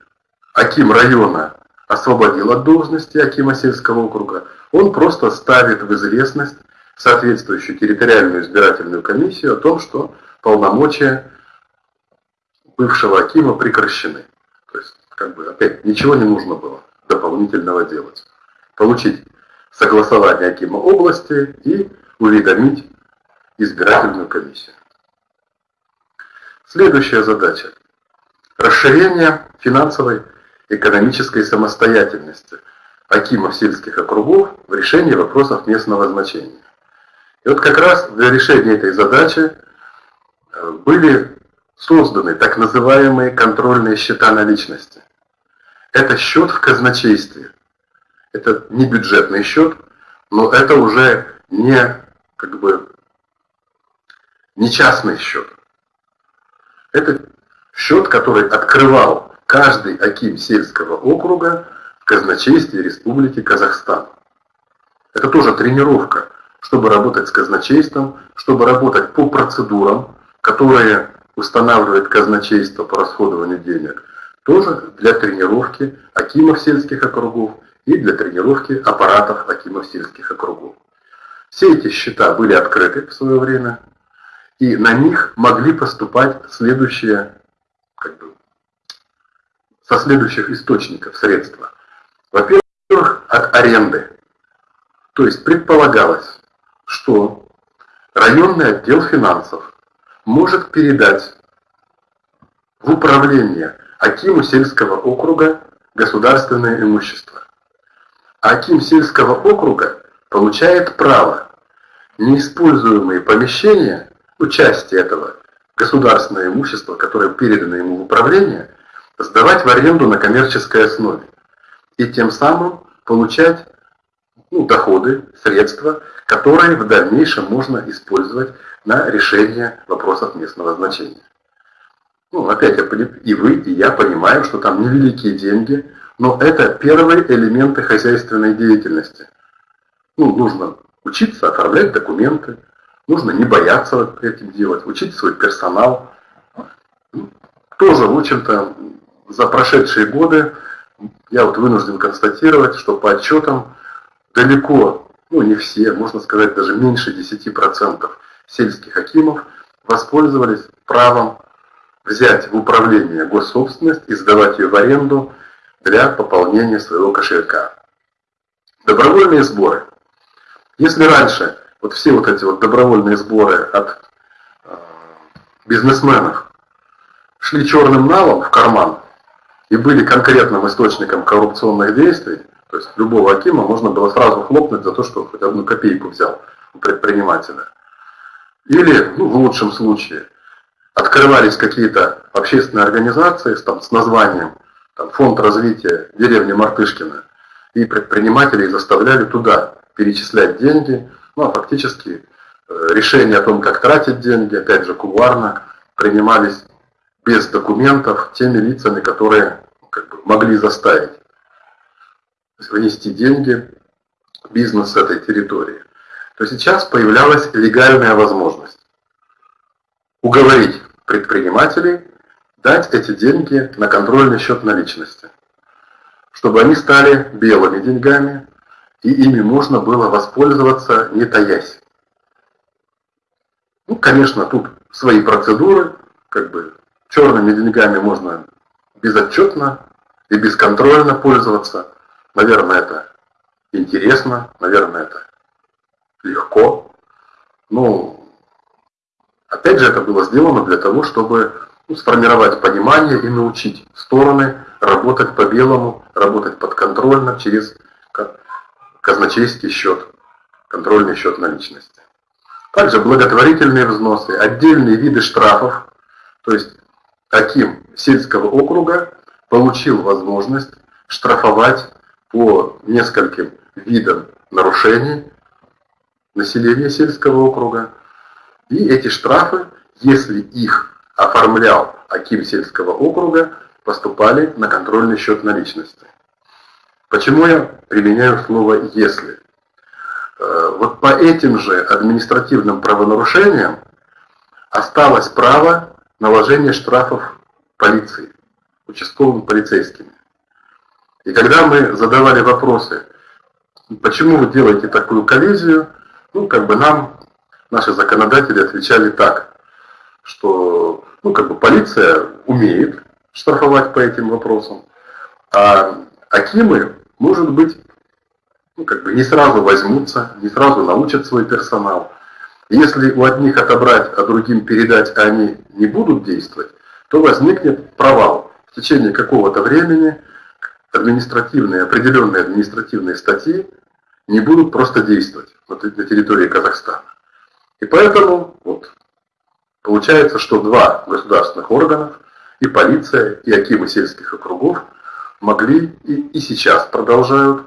Аким района освободил от должности Акима сельского округа, он просто ставит в известность соответствующую территориальную избирательную комиссию о том, что полномочия бывшего Акима прекращены. То есть, как бы, опять, ничего не нужно было дополнительного делать. Получить согласование Акима области и уведомить избирательную комиссию. Следующая задача. Расширение финансовой экономической самостоятельности Акимов сельских округов в решении вопросов местного значения. И вот как раз для решения этой задачи э, были созданы так называемые контрольные счета наличности. Это счет в казначействе. Это не бюджетный счет, но это уже не, как бы, не частный счет. Это счет, который открывал каждый аким сельского округа в казначействе Республики Казахстан. Это тоже тренировка чтобы работать с казначейством, чтобы работать по процедурам, которые устанавливает казначейство по расходованию денег, тоже для тренировки акимов сельских округов и для тренировки аппаратов акимов сельских округов. Все эти счета были открыты в свое время, и на них могли поступать следующие, как бы, со следующих источников средства. Во-первых, от аренды. То есть предполагалось, что районный отдел финансов может передать в управление Акиму сельского округа государственное имущество. Аким сельского округа получает право неиспользуемые помещения, участие этого государственного имущества, которое передано ему в управление, сдавать в аренду на коммерческой основе и тем самым получать ну, доходы, средства, которые в дальнейшем можно использовать на решение вопросов местного значения. Ну, опять, и вы, и я понимаем, что там невеликие деньги, но это первые элементы хозяйственной деятельности. Ну, нужно учиться оформлять документы, нужно не бояться этим делать, учить свой персонал. Тоже, в общем-то, за прошедшие годы я вот вынужден констатировать, что по отчетам далеко, ну не все, можно сказать даже меньше 10% сельских акимов воспользовались правом взять в управление госсобственность и сдавать ее в аренду для пополнения своего кошелька. Добровольные сборы. Если раньше вот все вот эти вот добровольные сборы от э, бизнесменов шли черным налом в карман и были конкретным источником коррупционных действий, то есть любого Акима можно было сразу хлопнуть за то, что хоть одну копейку взял у предпринимателя. Или, ну, в лучшем случае, открывались какие-то общественные организации там, с названием там, Фонд развития деревни Мартышкина, и предпринимателей заставляли туда перечислять деньги, ну а фактически э, решения о том, как тратить деньги, опять же кулуарно, принимались без документов теми лицами, которые как бы, могли заставить вынести деньги в бизнес с этой территории. То сейчас появлялась легальная возможность уговорить предпринимателей дать эти деньги на контрольный счет наличности, чтобы они стали белыми деньгами, и ими можно было воспользоваться не таясь. Ну, конечно, тут свои процедуры, как бы черными деньгами можно безотчетно и бесконтрольно пользоваться. Наверное, это интересно, наверное, это легко. Ну, опять же, это было сделано для того, чтобы ну, сформировать понимание и научить стороны работать по-белому, работать подконтрольно через казначейский счет, контрольный счет наличности. Также благотворительные взносы, отдельные виды штрафов, то есть таким сельского округа получил возможность штрафовать по нескольким видам нарушений населения сельского округа. И эти штрафы, если их оформлял Аким сельского округа, поступали на контрольный счет наличности. Почему я применяю слово «если»? Э, вот по этим же административным правонарушениям осталось право наложения штрафов полиции, участковыми полицейскими. И когда мы задавали вопросы, почему вы делаете такую коллизию, ну, как бы нам наши законодатели отвечали так, что, ну, как бы полиция умеет штрафовать по этим вопросам, а Акимы, может быть, ну, как бы не сразу возьмутся, не сразу научат свой персонал. Если у одних отобрать, а другим передать, а они не будут действовать, то возникнет провал. В течение какого-то времени административные, определенные административные статьи не будут просто действовать на территории Казахстана. И поэтому вот, получается, что два государственных органов, и полиция, и акимы сельских округов, могли и, и сейчас продолжают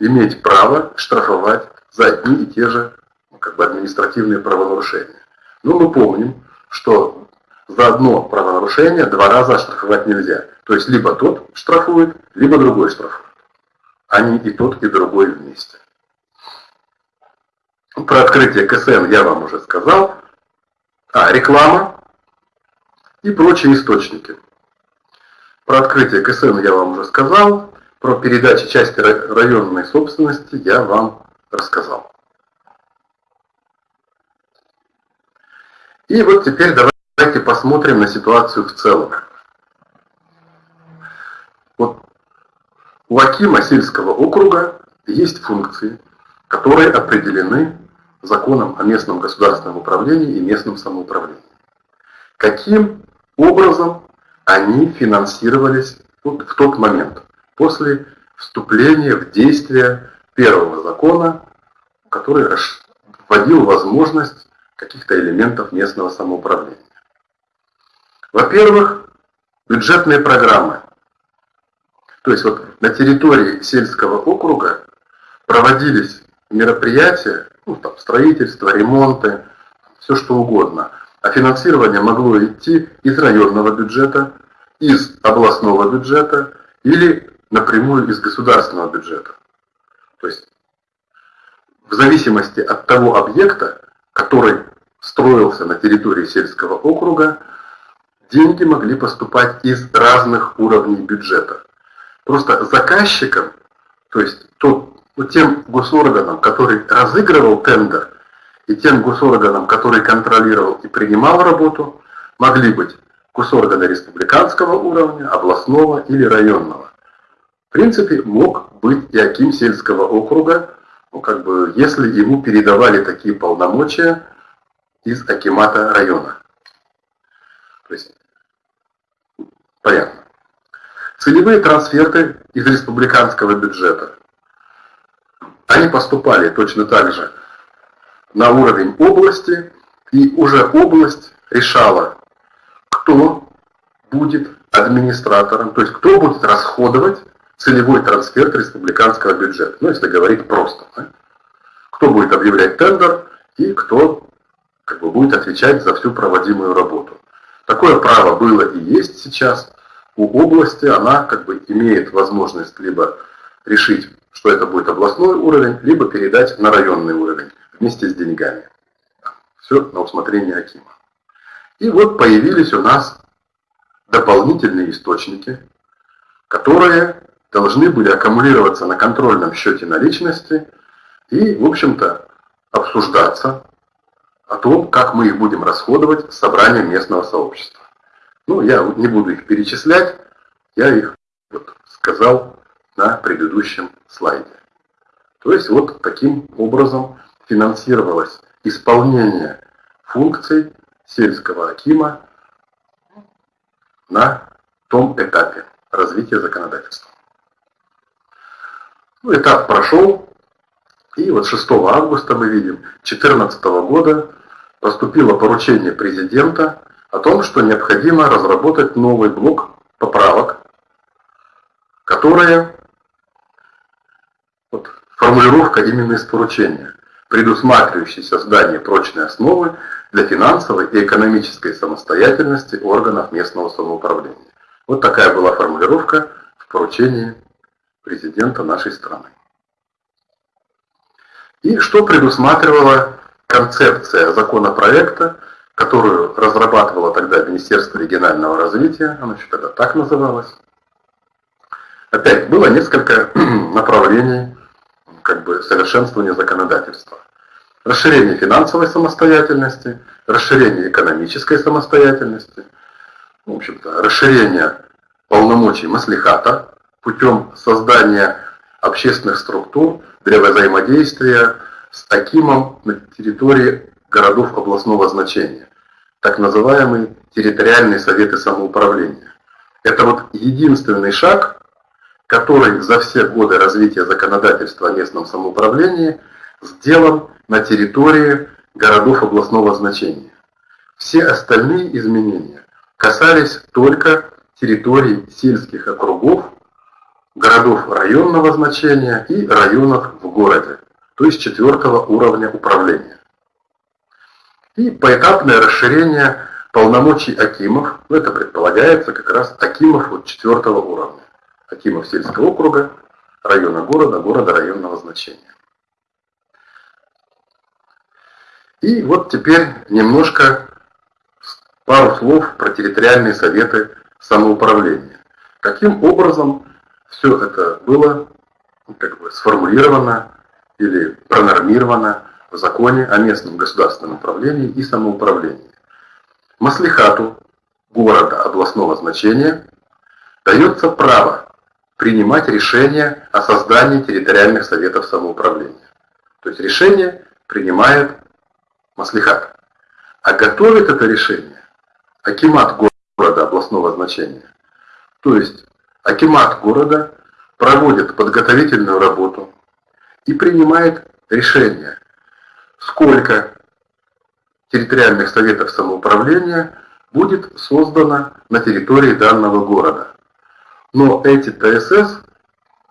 иметь право штрафовать за одни и те же ну, как бы административные правонарушения. Но мы помним, что за одно правонарушение два раза штрафовать нельзя. То есть либо тот штрафует, либо другой штрафует. Не и тот, и другой вместе. Про открытие КСН я вам уже сказал. А, реклама и прочие источники. Про открытие КСН я вам уже сказал. Про передачу части районной собственности я вам рассказал. И вот теперь давайте посмотрим на ситуацию в целом. Вот у Акима сельского округа есть функции, которые определены законом о местном государственном управлении и местном самоуправлении. Каким образом они финансировались в тот момент, после вступления в действие первого закона, который вводил возможность каких-то элементов местного самоуправления. Во-первых, бюджетные программы. То есть вот на территории сельского округа проводились мероприятия, ну, там, строительство, ремонты, все что угодно – а финансирование могло идти из районного бюджета, из областного бюджета или напрямую из государственного бюджета. То есть в зависимости от того объекта, который строился на территории сельского округа, деньги могли поступать из разных уровней бюджета. Просто заказчиком, то есть тот, тем госорганом, который разыгрывал тендер – и тем госорганам, который контролировал и принимал работу, могли быть госоргана республиканского уровня, областного или районного. В принципе, мог быть и Аким сельского округа, ну, как бы, если ему передавали такие полномочия из Акимата района. То есть, понятно. Целевые трансферты из республиканского бюджета. Они поступали точно так же на уровень области, и уже область решала, кто будет администратором, то есть кто будет расходовать целевой трансфер республиканского бюджета. Ну, если говорить просто. Да? Кто будет объявлять тендер и кто как бы, будет отвечать за всю проводимую работу. Такое право было и есть сейчас у области, она как бы имеет возможность либо решить, что это будет областной уровень, либо передать на районный уровень вместе с деньгами. Все на усмотрение Акима. И вот появились у нас дополнительные источники, которые должны были аккумулироваться на контрольном счете наличности и, в общем-то, обсуждаться о том, как мы их будем расходовать с собранием местного сообщества. Ну, я не буду их перечислять, я их вот сказал на предыдущем слайде. То есть вот таким образом финансировалось исполнение функций сельского акима на том этапе развития законодательства. Ну, этап прошел, и вот 6 августа мы видим 2014 года поступило поручение президента о том, что необходимо разработать новый блок поправок, которые, вот, формулировка именно из поручения, предусматривающий создание прочной основы для финансовой и экономической самостоятельности органов местного самоуправления. Вот такая была формулировка в поручении президента нашей страны. И что предусматривала концепция законопроекта, которую разрабатывало тогда Министерство регионального развития, оно еще тогда так называлось. Опять было несколько [clears throat] направлений как бы, совершенствования законодательства. Расширение финансовой самостоятельности, расширение экономической самостоятельности, в общем-то, расширение полномочий маслихата путем создания общественных структур для взаимодействия с Акимом на территории городов областного значения, так называемые территориальные советы самоуправления. Это вот единственный шаг, который за все годы развития законодательства о местном самоуправлении сделан на территории городов областного значения. Все остальные изменения касались только территорий сельских округов, городов районного значения и районов в городе, то есть четвертого уровня управления. И поэтапное расширение полномочий Акимов, ну это предполагается как раз Акимов вот четвертого уровня, Акимов сельского округа, района города, города районного значения. И вот теперь немножко пару слов про территориальные советы самоуправления. Каким образом все это было как бы сформулировано или пронормировано в законе о местном государственном управлении и самоуправлении. Маслихату города областного значения дается право принимать решения о создании территориальных советов самоуправления. То есть решение принимает Маслихат. А готовит это решение Акимат города областного значения. То есть Акимат города проводит подготовительную работу и принимает решение сколько территориальных советов самоуправления будет создано на территории данного города. Но эти ТСС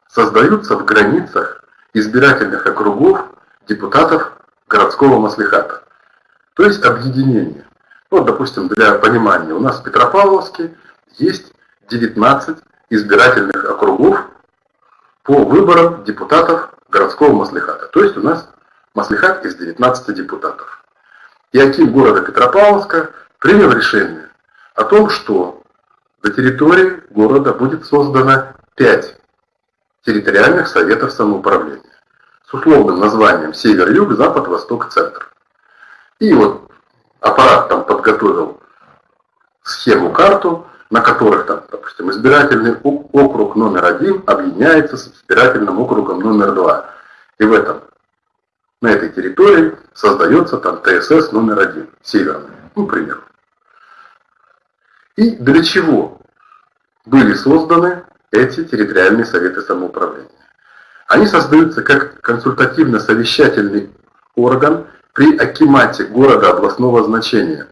создаются в границах избирательных округов депутатов городского маслихата. То есть объединение. Вот, допустим, для понимания, у нас в Петропавловске есть 19 избирательных округов по выборам депутатов городского маслихата. То есть у нас Маслихат из 19 депутатов. И Аким города Петропавловска принял решение о том, что на территории города будет создано 5 территориальных советов самоуправления с условным названием Север-Юг, Запад, Восток, Центр. И вот аппарат там подготовил схему, карту, на которых, там, допустим, избирательный округ номер один объединяется с избирательным округом номер два. И в этом, на этой территории создается там ТСС номер один, северный, ну, к примеру. И для чего были созданы эти территориальные советы самоуправления? Они создаются как консультативно-совещательный орган при акимате города областного значения,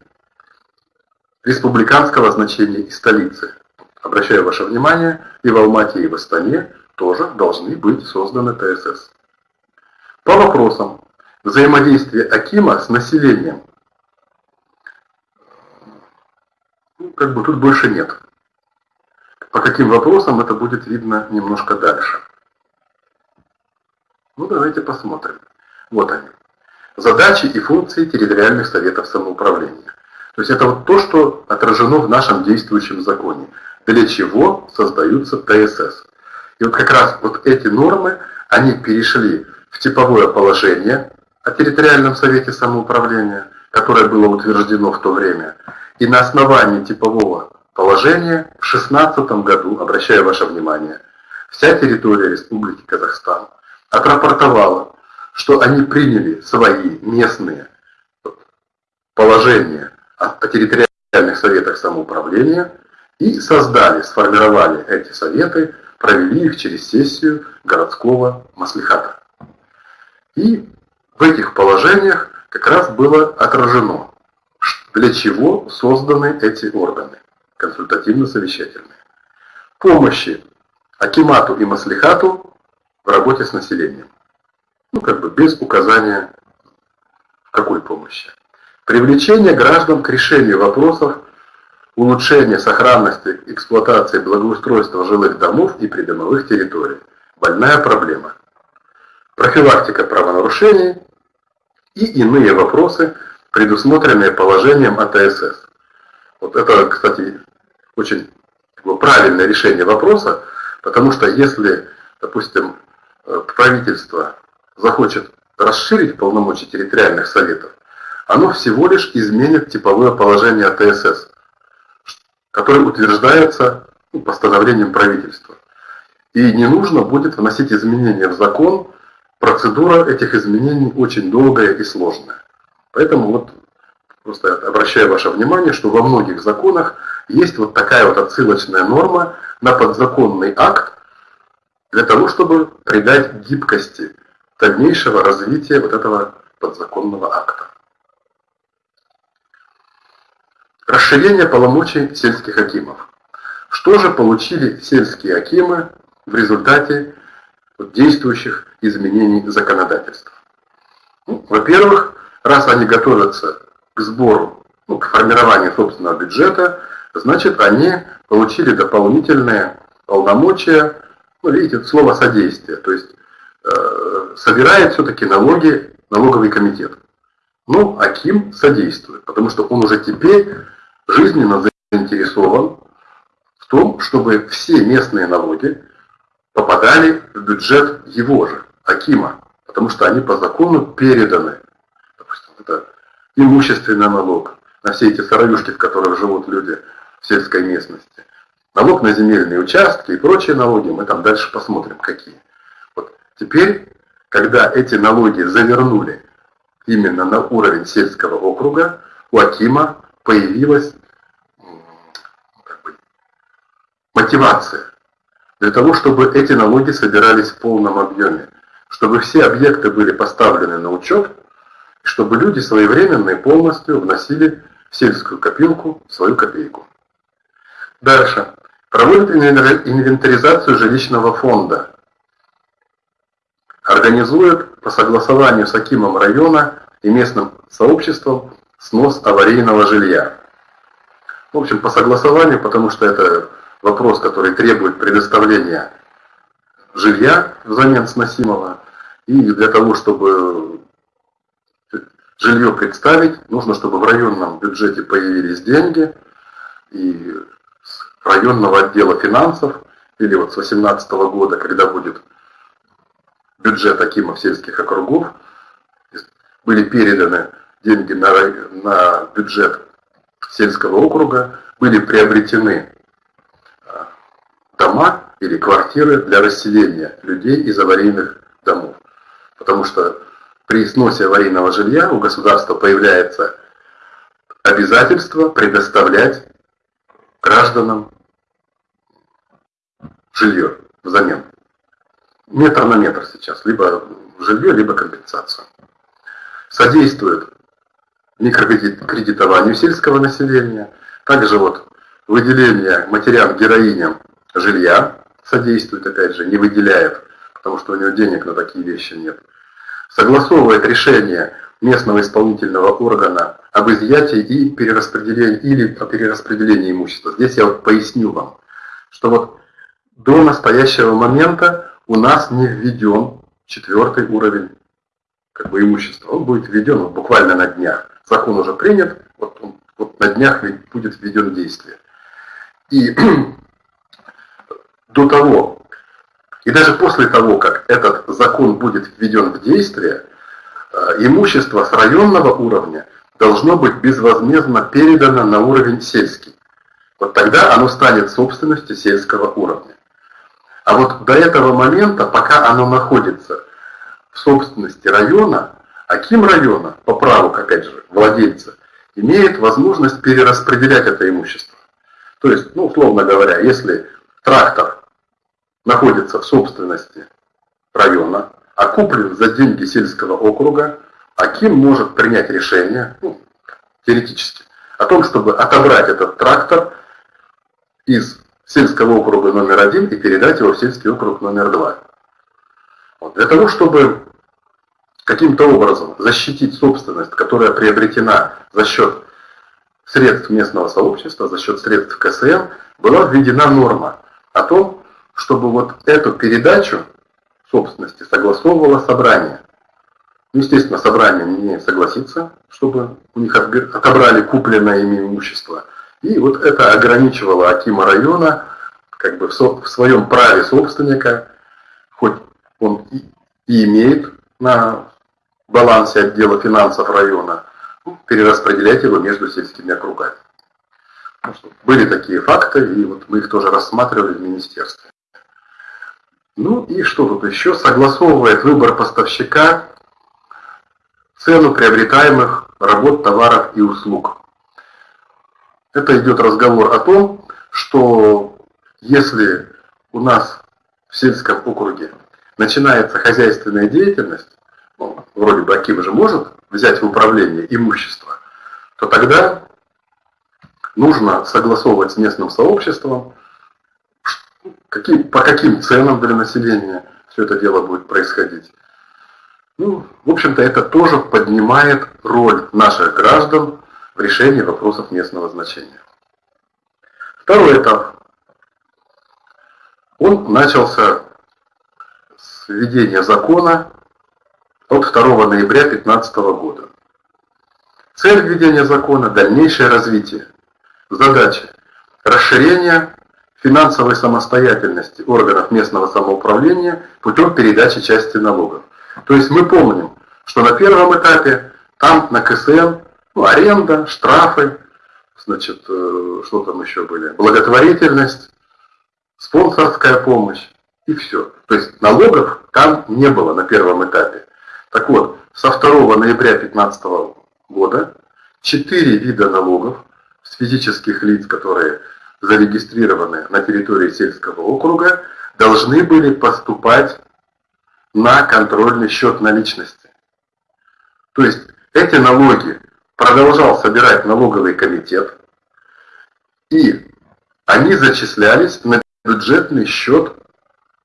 республиканского значения и столицы. Обращаю ваше внимание, и в Алмате, и в Астане тоже должны быть созданы ТСС. По вопросам взаимодействия Акима с населением, как бы тут больше нет. По каким вопросам это будет видно немножко дальше. Ну, давайте посмотрим. Вот они. Задачи и функции территориальных советов самоуправления. То есть это вот то, что отражено в нашем действующем законе. Для чего создаются ТСС. И вот как раз вот эти нормы, они перешли в типовое положение о территориальном совете самоуправления, которое было утверждено в то время. И на основании типового положения в 2016 году, обращаю ваше внимание, вся территория Республики Казахстан отрапортовала, что они приняли свои местные положения о территориальных советах самоуправления и создали, сформировали эти советы, провели их через сессию городского маслихата. И в этих положениях как раз было отражено, для чего созданы эти органы, консультативно-совещательные. Помощи Акимату и Маслихату в работе с населением. Ну, как бы без указания в какой помощи. Привлечение граждан к решению вопросов улучшения сохранности, эксплуатации, благоустройства жилых домов и придомовых территорий. Больная проблема. Профилактика правонарушений и иные вопросы, предусмотренные положением АТСС. Вот это, кстати, очень правильное решение вопроса, потому что если, допустим, э, правительство захочет расширить полномочия территориальных советов, оно всего лишь изменит типовое положение АТСС, которое утверждается ну, постановлением правительства. И не нужно будет вносить изменения в закон, процедура этих изменений очень долгая и сложная. Поэтому вот просто обращаю ваше внимание, что во многих законах есть вот такая вот отсылочная норма на подзаконный акт, для того, чтобы придать гибкости дальнейшего развития вот этого подзаконного акта. Расширение полномочий сельских акимов. Что же получили сельские акимы в результате действующих изменений законодательства? Ну, Во-первых, раз они готовятся к сбору, ну, к формированию собственного бюджета, значит, они получили дополнительные полномочия, ну, видите, слово содействие, то есть э, собирает все-таки налоги налоговый комитет. Ну, Аким содействует, потому что он уже теперь жизненно заинтересован в том, чтобы все местные налоги попадали в бюджет его же, Акима, потому что они по закону переданы. Это имущественный налог на все эти сыроюшки, в которых живут люди в сельской местности, налог на земельные участки и прочие налоги, мы там дальше посмотрим, какие. Вот теперь когда эти налоги завернули именно на уровень сельского округа, у Акима появилась как бы, мотивация для того, чтобы эти налоги собирались в полном объеме, чтобы все объекты были поставлены на учет, чтобы люди своевременно и полностью вносили в сельскую копилку свою копейку. Дальше. Проводят инвентаризацию жилищного фонда организует по согласованию с Акимом района и местным сообществом снос аварийного жилья. В общем, по согласованию, потому что это вопрос, который требует предоставления жилья взамен сносимого. И для того, чтобы жилье представить, нужно, чтобы в районном бюджете появились деньги, и с районного отдела финансов, или вот с 2018 года, когда будет бюджет Акимов сельских округов, были переданы деньги на, на бюджет сельского округа, были приобретены а, дома или квартиры для расселения людей из аварийных домов. Потому что при сносе аварийного жилья у государства появляется обязательство предоставлять гражданам жилье взамен. Метр на метр сейчас, либо жилье, либо компенсацию. Содействует микрокредитованию сельского населения, также вот выделение матерям-героиням жилья содействует, опять же, не выделяет, потому что у него денег на такие вещи нет. Согласовывает решение местного исполнительного органа об изъятии и перераспределении или о перераспределении имущества. Здесь я вот поясню вам, что вот до настоящего момента у нас не введен четвертый уровень как бы, имущества. Он будет введен вот, буквально на днях. Закон уже принят, вот, он, вот на днях будет введен действие. И [clears throat] до того, и даже после того, как этот закон будет введен в действие, э, имущество с районного уровня должно быть безвозмездно передано на уровень сельский. Вот тогда оно станет собственностью сельского уровня. А вот до этого момента, пока оно находится в собственности района, Аким района, по праву, опять же, владельца, имеет возможность перераспределять это имущество. То есть, ну, условно говоря, если трактор находится в собственности района, а куплен за деньги сельского округа, Аким может принять решение, ну, теоретически, о том, чтобы отобрать этот трактор из сельского округа номер один и передать его в сельский округ номер два. Вот. Для того, чтобы каким-то образом защитить собственность, которая приобретена за счет средств местного сообщества, за счет средств КСМ, была введена норма о том, чтобы вот эту передачу собственности согласовывало собрание. Естественно, собрание не имеет согласиться, чтобы у них отобрали купленное ими имущество – и вот это ограничивало Акима района как бы в, своем праве собственника, хоть он и, и имеет на балансе отдела финансов района, ну, перераспределять его между сельскими округами. Были такие факты, и вот мы их тоже рассматривали в министерстве. Ну и что тут еще? Согласовывает выбор поставщика цену приобретаемых работ, товаров и услуг. Это идет разговор о том, что если у нас в сельском округе начинается хозяйственная деятельность, ну, вроде бы Аким же может взять в управление имущество, то тогда нужно согласовывать с местным сообществом, какие, по каким ценам для населения все это дело будет происходить. Ну, в общем-то, это тоже поднимает роль наших граждан в решении вопросов местного значения. Второй этап. Он начался с введения закона от 2 ноября 2015 года. Цель введения закона – дальнейшее развитие. Задача – расширение финансовой самостоятельности органов местного самоуправления путем передачи части налогов. То есть мы помним, что на первом этапе там на КСН ну, аренда, штрафы, значит, э, что там еще были, благотворительность, спонсорская помощь и все. То есть налогов там не было на первом этапе. Так вот, со 2 ноября 2015 года четыре вида налогов с физических лиц, которые зарегистрированы на территории сельского округа, должны были поступать на контрольный счет наличности. То есть эти налоги продолжал собирать налоговый комитет, и они зачислялись на бюджетный счет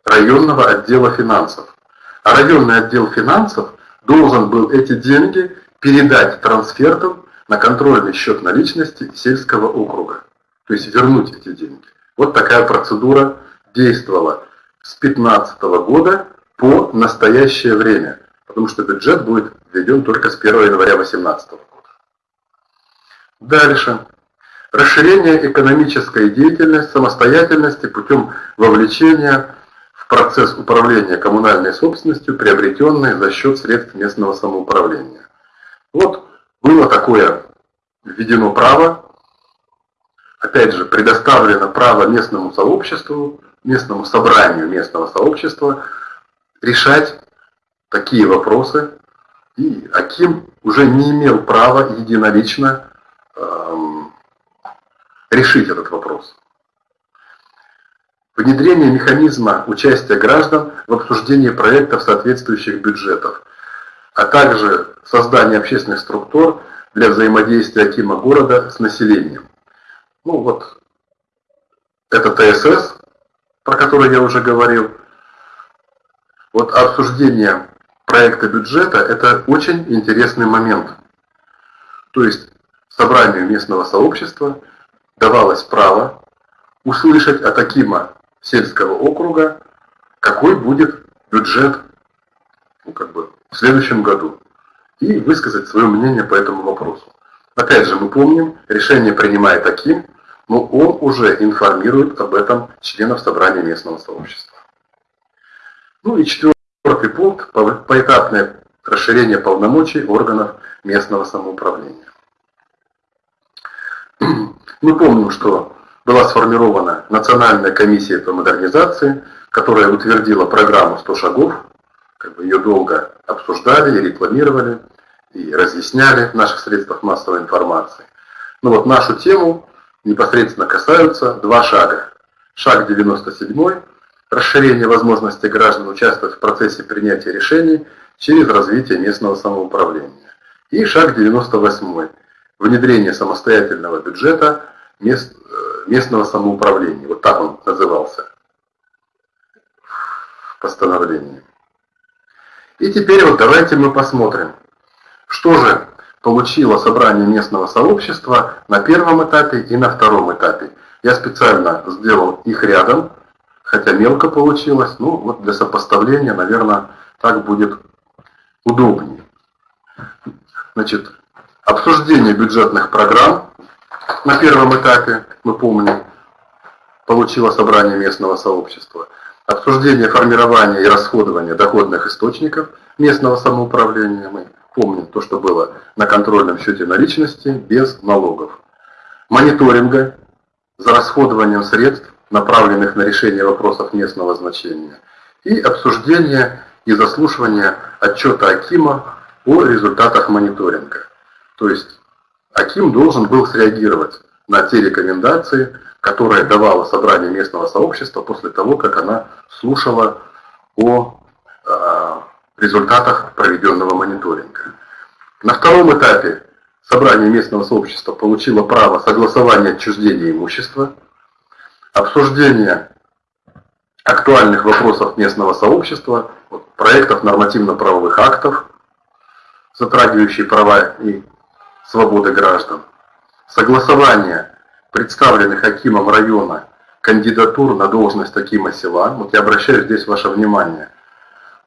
районного отдела финансов. А районный отдел финансов должен был эти деньги передать трансфертом на контрольный счет наличности сельского округа. То есть вернуть эти деньги. Вот такая процедура действовала с 2015 года по настоящее время. Потому что бюджет будет введен только с 1 января 2018 года. Дальше. Расширение экономической деятельности, самостоятельности путем вовлечения в процесс управления коммунальной собственностью, приобретенной за счет средств местного самоуправления. Вот было такое введено право опять же, предоставлено право местному сообществу, местному собранию местного сообщества решать такие вопросы, и Аким уже не имел права единолично эм, решить этот вопрос. Внедрение механизма участия граждан в обсуждении проектов соответствующих бюджетов, а также создание общественных структур для взаимодействия Акима города с населением. Ну вот, это ТСС, про который я уже говорил. Вот обсуждение проекта бюджета – это очень интересный момент. То есть собранию местного сообщества давалось право услышать от Акима сельского округа, какой будет бюджет ну, как бы, в следующем году, и высказать свое мнение по этому вопросу. Опять же, мы помним, решение принимает Аким, но он уже информирует об этом членов собрания местного сообщества. Ну и четвертый пункт – поэтапное расширение полномочий органов местного самоуправления. Мы помним, что была сформирована Национальная комиссия по модернизации, которая утвердила программу 100 шагов, как бы ее долго обсуждали и рекламировали, и разъясняли в наших средствах массовой информации. Но вот нашу тему непосредственно касаются два шага. Шаг 97 – расширение возможности граждан участвовать в процессе принятия решений через развитие местного самоуправления. И шаг 98 – внедрение самостоятельного бюджета мест, э, местного самоуправления. Вот так он назывался в постановлении. И теперь вот давайте мы посмотрим, что же получило собрание местного сообщества на первом этапе и на втором этапе. Я специально сделал их рядом, хотя мелко получилось, ну вот для сопоставления, наверное, так будет удобнее. Значит, обсуждение бюджетных программ на первом этапе, мы помним, получило собрание местного сообщества. Обсуждение формирования и расходования доходных источников местного самоуправления. Мы помним то, что было на контрольном счете наличности без налогов. Мониторинга за расходованием средств, направленных на решение вопросов местного значения. И обсуждение и заслушивание отчета Акима о результатах мониторинга. То есть Аким должен был среагировать на те рекомендации, которые давало собрание местного сообщества после того, как она слушала о результатах проведенного мониторинга. На втором этапе собрание местного сообщества получило право согласования отчуждения имущества, обсуждения актуальных вопросов местного сообщества, проектов нормативно-правовых актов, затрагивающих права и свободы граждан, согласование представленных Акимом района кандидатур на должность Акима села. Вот я обращаю здесь ваше внимание.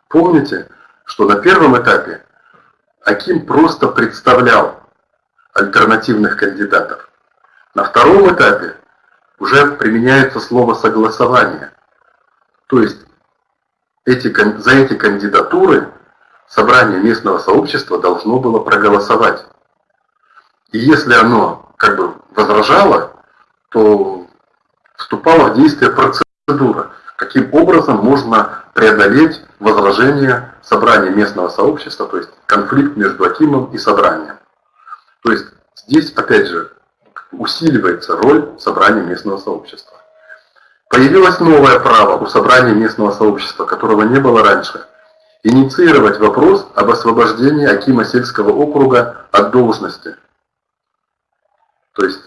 Помните, что на первом этапе Аким просто представлял альтернативных кандидатов. На втором этапе уже применяется слово согласование. То есть эти, за эти кандидатуры собрание местного сообщества должно было проголосовать. И если оно как бы возражало, то вступала в действие процедура, каким образом можно преодолеть возражение собрания местного сообщества, то есть конфликт между Акимом и собранием. То есть здесь, опять же, усиливается роль собрания местного сообщества. Появилось новое право у собрания местного сообщества, которого не было раньше. Инициировать вопрос об освобождении Акима сельского округа от должности – то есть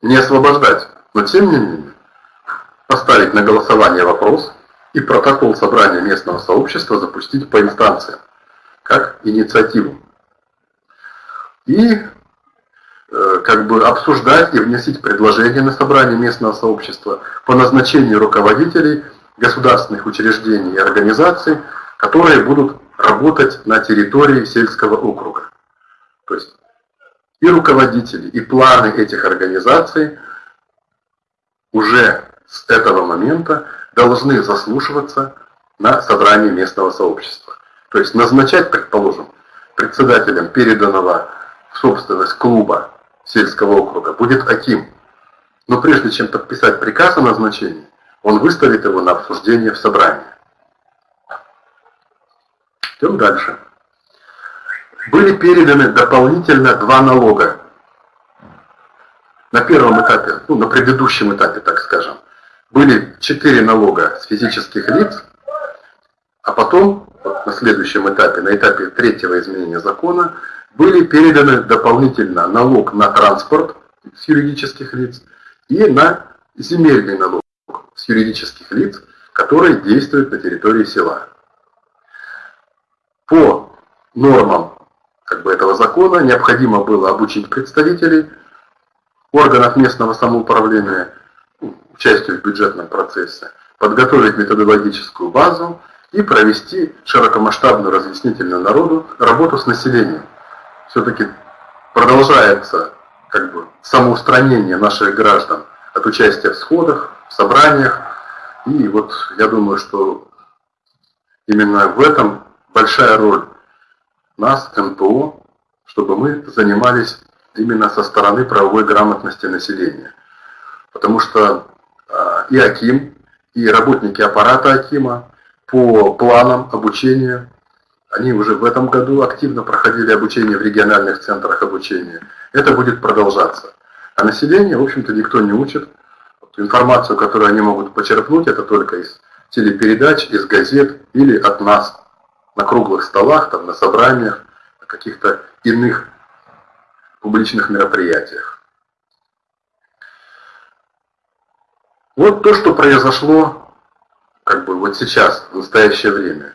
не освобождать, но тем не менее поставить на голосование вопрос и протокол собрания местного сообщества запустить по инстанциям, как инициативу. И э, как бы обсуждать и вносить предложения на собрание местного сообщества по назначению руководителей государственных учреждений и организаций, которые будут работать на территории сельского округа. То есть и руководители, и планы этих организаций уже с этого момента должны заслушиваться на собрании местного сообщества. То есть назначать, предположим, председателем переданного в собственность клуба сельского округа будет Аким. Но прежде чем подписать приказ о назначении, он выставит его на обсуждение в собрании. Идем дальше. Были переданы дополнительно два налога. На первом этапе, ну, на предыдущем этапе, так скажем, были четыре налога с физических лиц, а потом, вот на следующем этапе, на этапе третьего изменения закона, были переданы дополнительно налог на транспорт с юридических лиц и на земельный налог с юридических лиц, которые действуют на территории села. По нормам как бы, этого закона необходимо было обучить представителей органов местного самоуправления участию в бюджетном процессе, подготовить методологическую базу и провести широкомасштабную разъяснительную народу работу с населением. Все-таки продолжается как бы, самоустранение наших граждан от участия в сходах, в собраниях. И вот я думаю, что именно в этом большая роль нас, НПО, чтобы мы занимались именно со стороны правовой грамотности населения. Потому что и Аким, и работники аппарата Акима по планам обучения, они уже в этом году активно проходили обучение в региональных центрах обучения. Это будет продолжаться. А население, в общем-то, никто не учит. Информацию, которую они могут почерпнуть, это только из телепередач, из газет или от нас на круглых столах, там, на собраниях, на каких-то иных публичных мероприятиях. Вот то, что произошло как бы вот сейчас, в настоящее время.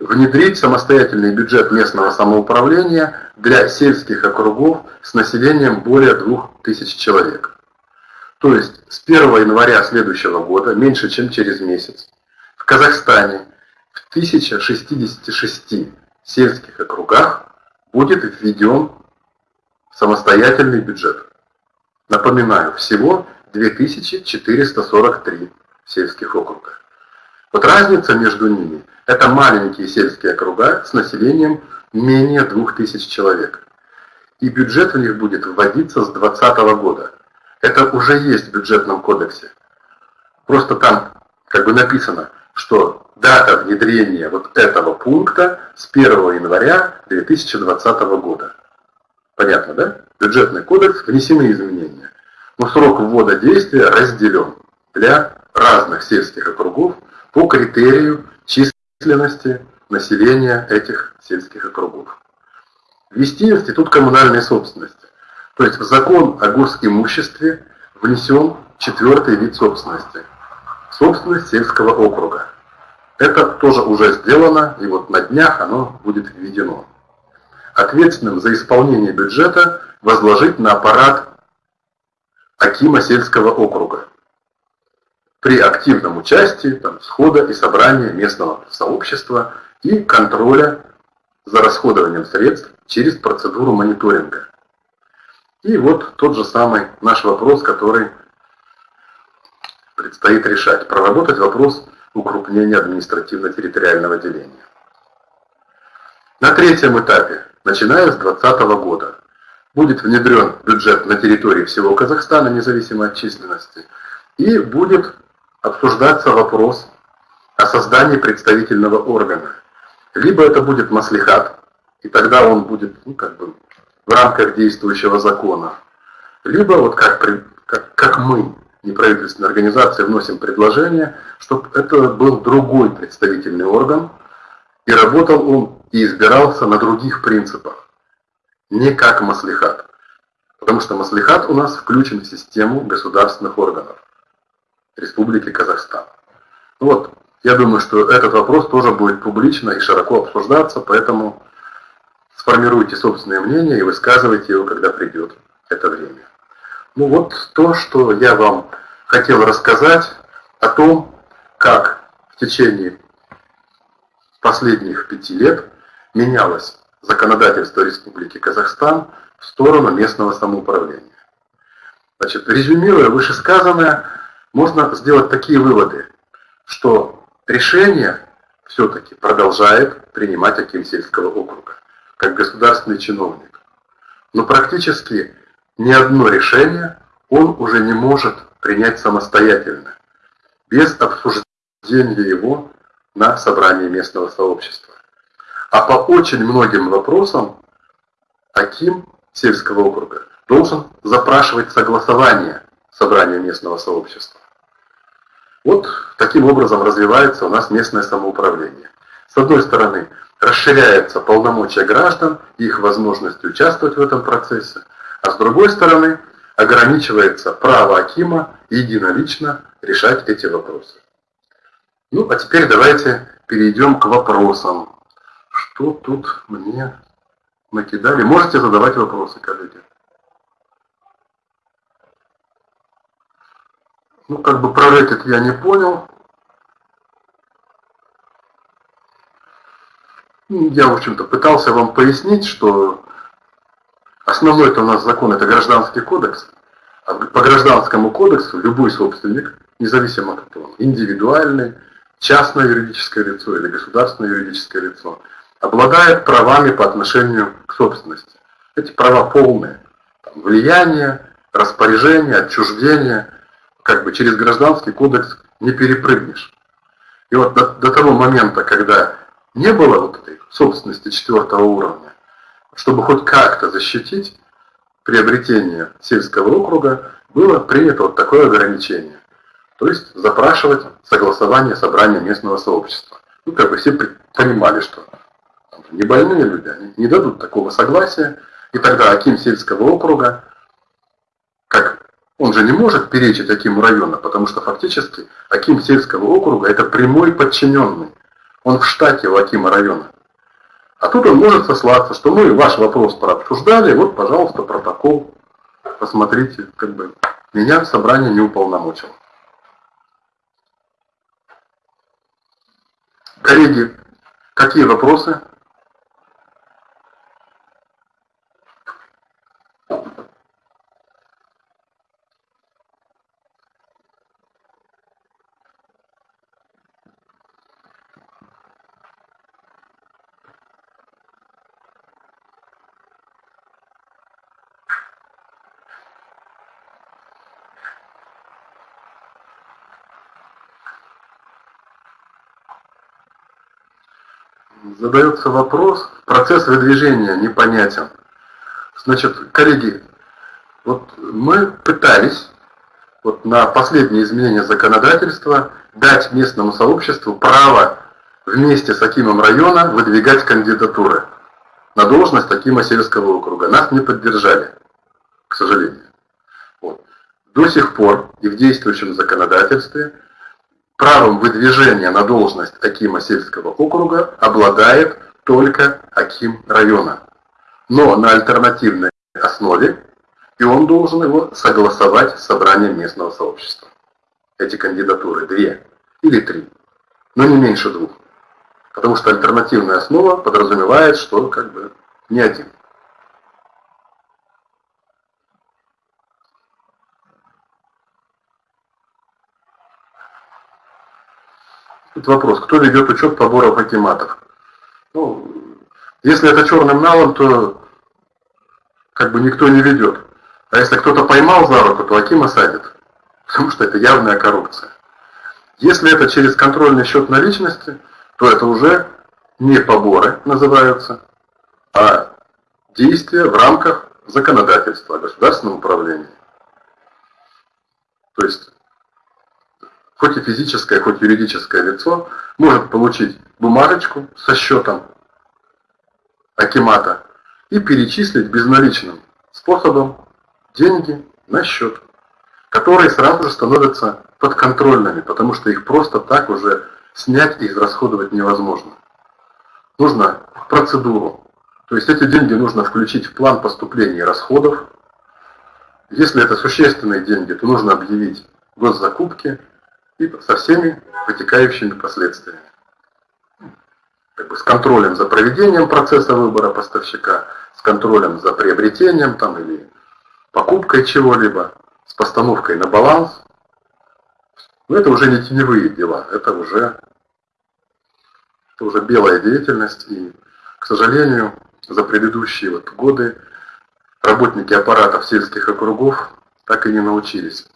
Внедрить самостоятельный бюджет местного самоуправления для сельских округов с населением более 2000 человек. То есть с 1 января следующего года, меньше чем через месяц, в Казахстане в 1066 сельских округах будет введен самостоятельный бюджет. Напоминаю, всего 2443 сельских округа. Вот разница между ними – это маленькие сельские округа с населением менее 2000 человек. И бюджет в них будет вводиться с 2020 года. Это уже есть в бюджетном кодексе. Просто там как бы написано, что дата внедрения вот этого пункта с 1 января 2020 года. Понятно, да? Бюджетный кодекс, внесены изменения. Но срок ввода действия разделен для разных сельских округов по критерию численности населения этих сельских округов. Ввести институт коммунальной собственности. То есть в закон о госимуществе внесен четвертый вид собственности. Собственность сельского округа. Это тоже уже сделано, и вот на днях оно будет введено. Ответственным за исполнение бюджета возложить на аппарат Акима сельского округа при активном участии там, схода и собрания местного сообщества и контроля за расходованием средств через процедуру мониторинга. И вот тот же самый наш вопрос, который предстоит решать. Проработать вопрос укрупнения административно-территориального деления. На третьем этапе, начиная с 2020 года, будет внедрен бюджет на территории всего Казахстана, независимо от численности, и будет обсуждаться вопрос о создании представительного органа. Либо это будет маслихат, и тогда он будет ну, как бы в рамках действующего закона. Либо вот как, как, как мы, неправительственная организация, вносим предложение, чтобы это был другой представительный орган, и работал он и избирался на других принципах, не как маслихат. Потому что маслихат у нас включен в систему государственных органов. Республики Казахстан. Ну вот, я думаю, что этот вопрос тоже будет публично и широко обсуждаться, поэтому сформируйте собственное мнение и высказывайте его, когда придет это время. Ну вот то, что я вам хотел рассказать о том, как в течение последних пяти лет менялось законодательство Республики Казахстан в сторону местного самоуправления. Значит, резюмируя вышесказанное, можно сделать такие выводы, что решение все-таки продолжает принимать Аким сельского округа, как государственный чиновник. Но практически ни одно решение он уже не может принять самостоятельно, без обсуждения его на собрании местного сообщества. А по очень многим вопросам Аким сельского округа должен запрашивать согласование собрания местного сообщества. Вот таким образом развивается у нас местное самоуправление. С одной стороны, расширяются полномочия граждан и их возможность участвовать в этом процессе, а с другой стороны, ограничивается право Акима единолично решать эти вопросы. Ну, а теперь давайте перейдем к вопросам. Что тут мне накидали? Можете задавать вопросы, коллеги. Ну, как бы про рэкет я не понял. Ну, я, в общем-то, пытался вам пояснить, что основной это у нас закон, это гражданский кодекс. А по гражданскому кодексу любой собственник, независимо от того, индивидуальный, частное юридическое лицо или государственное юридическое лицо, обладает правами по отношению к собственности. Эти права полные. Там, влияние, распоряжение, отчуждение – как бы через гражданский кодекс не перепрыгнешь. И вот до, до того момента, когда не было вот этой собственности четвертого уровня, чтобы хоть как-то защитить приобретение сельского округа, было принято вот такое ограничение. То есть запрашивать согласование собрания местного сообщества. Ну, как бы все понимали, что не больные люди, они не дадут такого согласия, и тогда Аким сельского округа, как он же не может перечить Акиму района, потому что фактически Аким сельского округа – это прямой подчиненный. Он в штате у Акима района. А тут он может сослаться, что мы ваш вопрос прообсуждали, вот, пожалуйста, протокол, посмотрите, как бы меня собрание не уполномочило. Коллеги, какие вопросы? Задается вопрос, процесс выдвижения непонятен. Значит, коллеги, вот мы пытались вот на последние изменения законодательства дать местному сообществу право вместе с Акимом района выдвигать кандидатуры на должность Акима сельского округа. Нас не поддержали, к сожалению. Вот. До сих пор и в действующем законодательстве правом выдвижения на должность Акима сельского округа обладает только Аким района, но на альтернативной основе, и он должен его согласовать с собранием местного сообщества. Эти кандидатуры две или три, но не меньше двух. Потому что альтернативная основа подразумевает, что как бы не один. Тут вопрос, кто ведет учет поборов акиматов? Ну, если это черным налом, то как бы никто не ведет. А если кто-то поймал за руку, то Акима садит. [laughs] Потому что это явная коррупция. Если это через контрольный счет наличности, то это уже не поборы называются, а действия в рамках законодательства о государственном управлении. То есть хоть и физическое, хоть юридическое лицо, может получить бумажечку со счетом Акимата и перечислить безналичным способом деньги на счет, которые сразу же становятся подконтрольными, потому что их просто так уже снять и израсходовать невозможно. Нужно процедуру. То есть эти деньги нужно включить в план поступления и расходов. Если это существенные деньги, то нужно объявить госзакупки и со всеми вытекающими последствиями. Как бы с контролем за проведением процесса выбора поставщика, с контролем за приобретением там, или покупкой чего-либо, с постановкой на баланс. Но это уже не теневые дела, это уже, это уже белая деятельность. И, к сожалению, за предыдущие вот годы работники аппаратов сельских округов так и не научились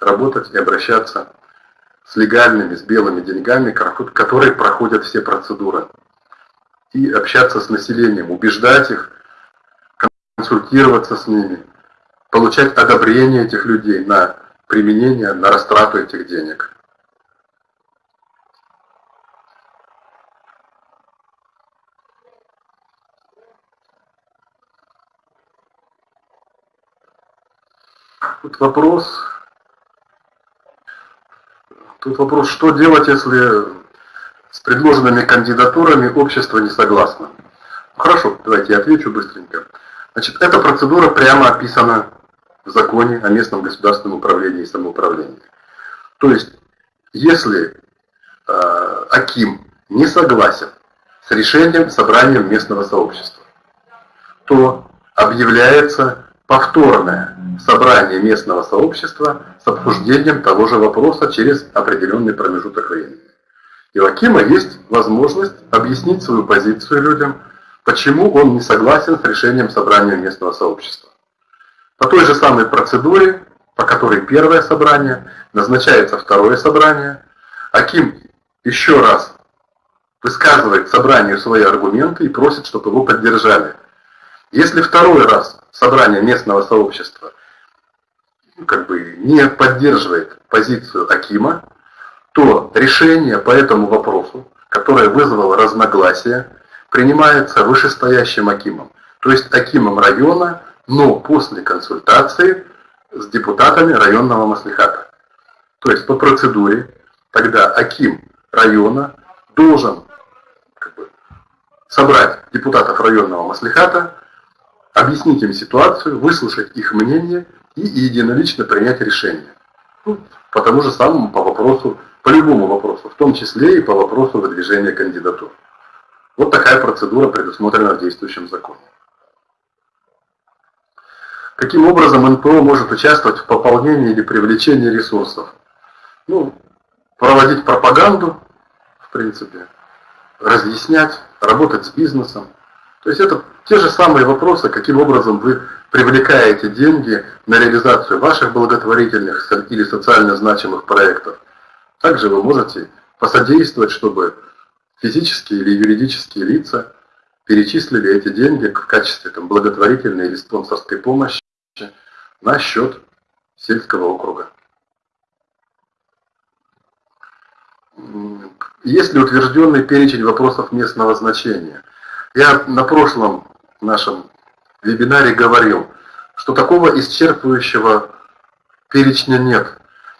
работать и обращаться с легальными, с белыми деньгами, которые проходят все процедуры. И общаться с населением, убеждать их, консультироваться с ними, получать одобрение этих людей на применение, на растрату этих денег. Тут вопрос, тут вопрос, что делать, если с предложенными кандидатурами общество не согласно. Хорошо, давайте я отвечу быстренько. Значит, эта процедура прямо описана в законе о местном государственном управлении и самоуправлении. То есть, если э, Аким не согласен с решением собрания местного сообщества, то объявляется повторное собрание местного сообщества с обсуждением того же вопроса через определенный промежуток времени. И у Акима есть возможность объяснить свою позицию людям, почему он не согласен с решением собрания местного сообщества. По той же самой процедуре, по которой первое собрание, назначается второе собрание, Аким еще раз высказывает собранию свои аргументы и просит, чтобы его поддержали. Если второй раз собрание местного сообщества как бы не поддерживает позицию Акима, то решение по этому вопросу, которое вызвало разногласия, принимается вышестоящим Акимом, то есть Акимом района, но после консультации с депутатами районного маслихата. То есть по процедуре тогда Аким района должен как бы, собрать депутатов районного маслихата, объяснить им ситуацию, выслушать их мнение и единолично принять решение. Ну, по тому же самому по вопросу, по любому вопросу, в том числе и по вопросу выдвижения кандидатур. Вот такая процедура предусмотрена в действующем законе. Каким образом НПО может участвовать в пополнении или привлечении ресурсов? Ну, проводить пропаганду, в принципе, разъяснять, работать с бизнесом. То есть это те же самые вопросы, каким образом вы привлекаете деньги на реализацию ваших благотворительных или социально значимых проектов. Также вы можете посодействовать, чтобы физические или юридические лица перечислили эти деньги в качестве там, благотворительной или спонсорской помощи на счет сельского округа. Есть ли утвержденный перечень вопросов местного значения? Я на прошлом нашем вебинаре говорил, что такого исчерпывающего перечня нет.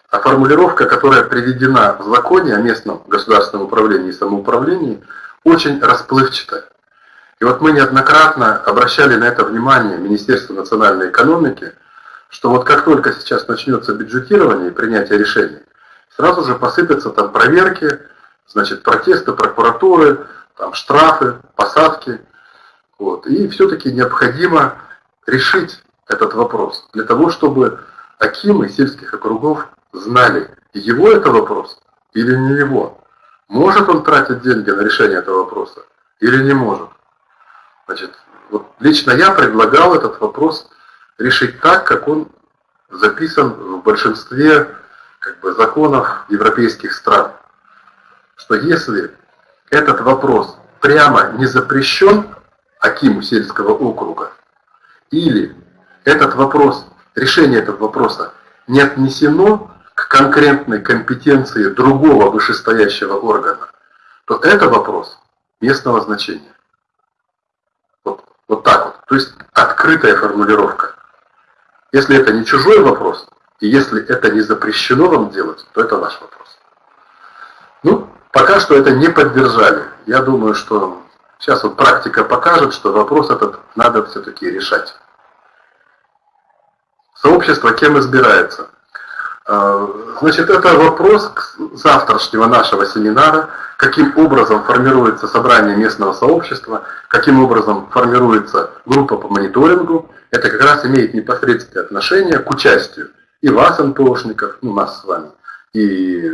А формулировка, которая приведена в законе о местном государственном управлении и самоуправлении, очень расплывчатая. И вот мы неоднократно обращали на это внимание Министерство национальной экономики, что вот как только сейчас начнется бюджетирование и принятие решений, сразу же посыпятся там проверки, значит, протесты прокуратуры, там штрафы, посадки. Вот. И все-таки необходимо решить этот вопрос для того, чтобы Акимы сельских округов знали, его это вопрос или не его. Может он тратить деньги на решение этого вопроса или не может. Значит, вот лично я предлагал этот вопрос решить так, как он записан в большинстве как бы, законов европейских стран. Что если этот вопрос прямо не запрещен Акиму сельского округа, или этот вопрос, решение этого вопроса не отнесено к конкретной компетенции другого вышестоящего органа, то это вопрос местного значения. Вот, вот так вот. То есть открытая формулировка. Если это не чужой вопрос, и если это не запрещено вам делать, то это ваш вопрос. Ну, пока что это не поддержали. Я думаю, что сейчас вот практика покажет, что вопрос этот надо все-таки решать. Сообщество кем избирается? А, значит, это вопрос завтрашнего нашего семинара, каким образом формируется собрание местного сообщества, каким образом формируется группа по мониторингу. Это как раз имеет непосредственное отношение к участию и вас, НПОшников, ну нас с вами, и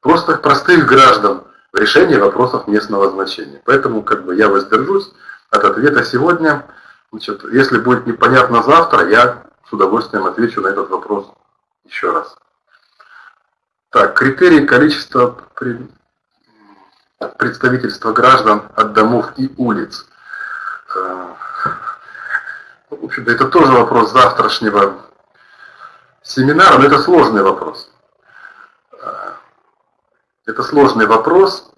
просто простых граждан в решении вопросов местного значения. Поэтому как бы я воздержусь от ответа сегодня. Значит, если будет непонятно завтра, я с удовольствием отвечу на этот вопрос еще раз. Так, критерии количества представительства граждан от домов и улиц. Э, в общем-то, это тоже вопрос завтрашнего семинара, но это сложный вопрос. Это сложный вопрос.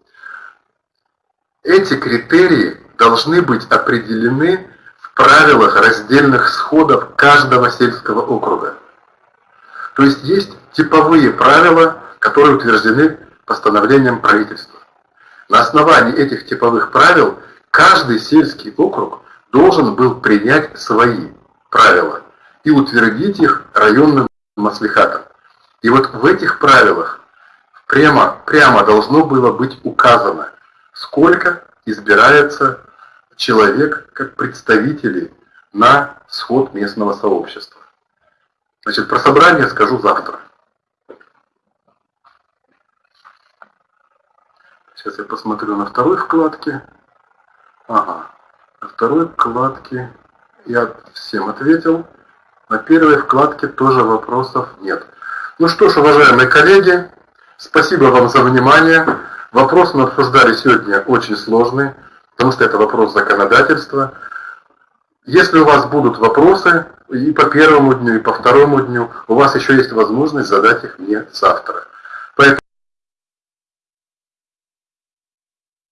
Эти критерии должны быть определены в правилах раздельных сходов каждого сельского округа. То есть есть типовые правила, которые утверждены постановлением правительства. На основании этих типовых правил каждый сельский округ должен был принять свои правила и утвердить их районным маслихатом. И вот в этих правилах прямо, прямо должно было быть указано, сколько избирается человек как представители на сход местного сообщества. Значит, про собрание скажу завтра. Сейчас я посмотрю на второй вкладке. Ага, на второй вкладке я всем ответил. На первой вкладке тоже вопросов нет. Ну что ж, уважаемые коллеги, спасибо вам за внимание. Вопрос мы обсуждали сегодня очень сложный, потому что это вопрос законодательства. Если у вас будут вопросы и по первому дню, и по второму дню, у вас еще есть возможность задать их мне завтра. Поэтому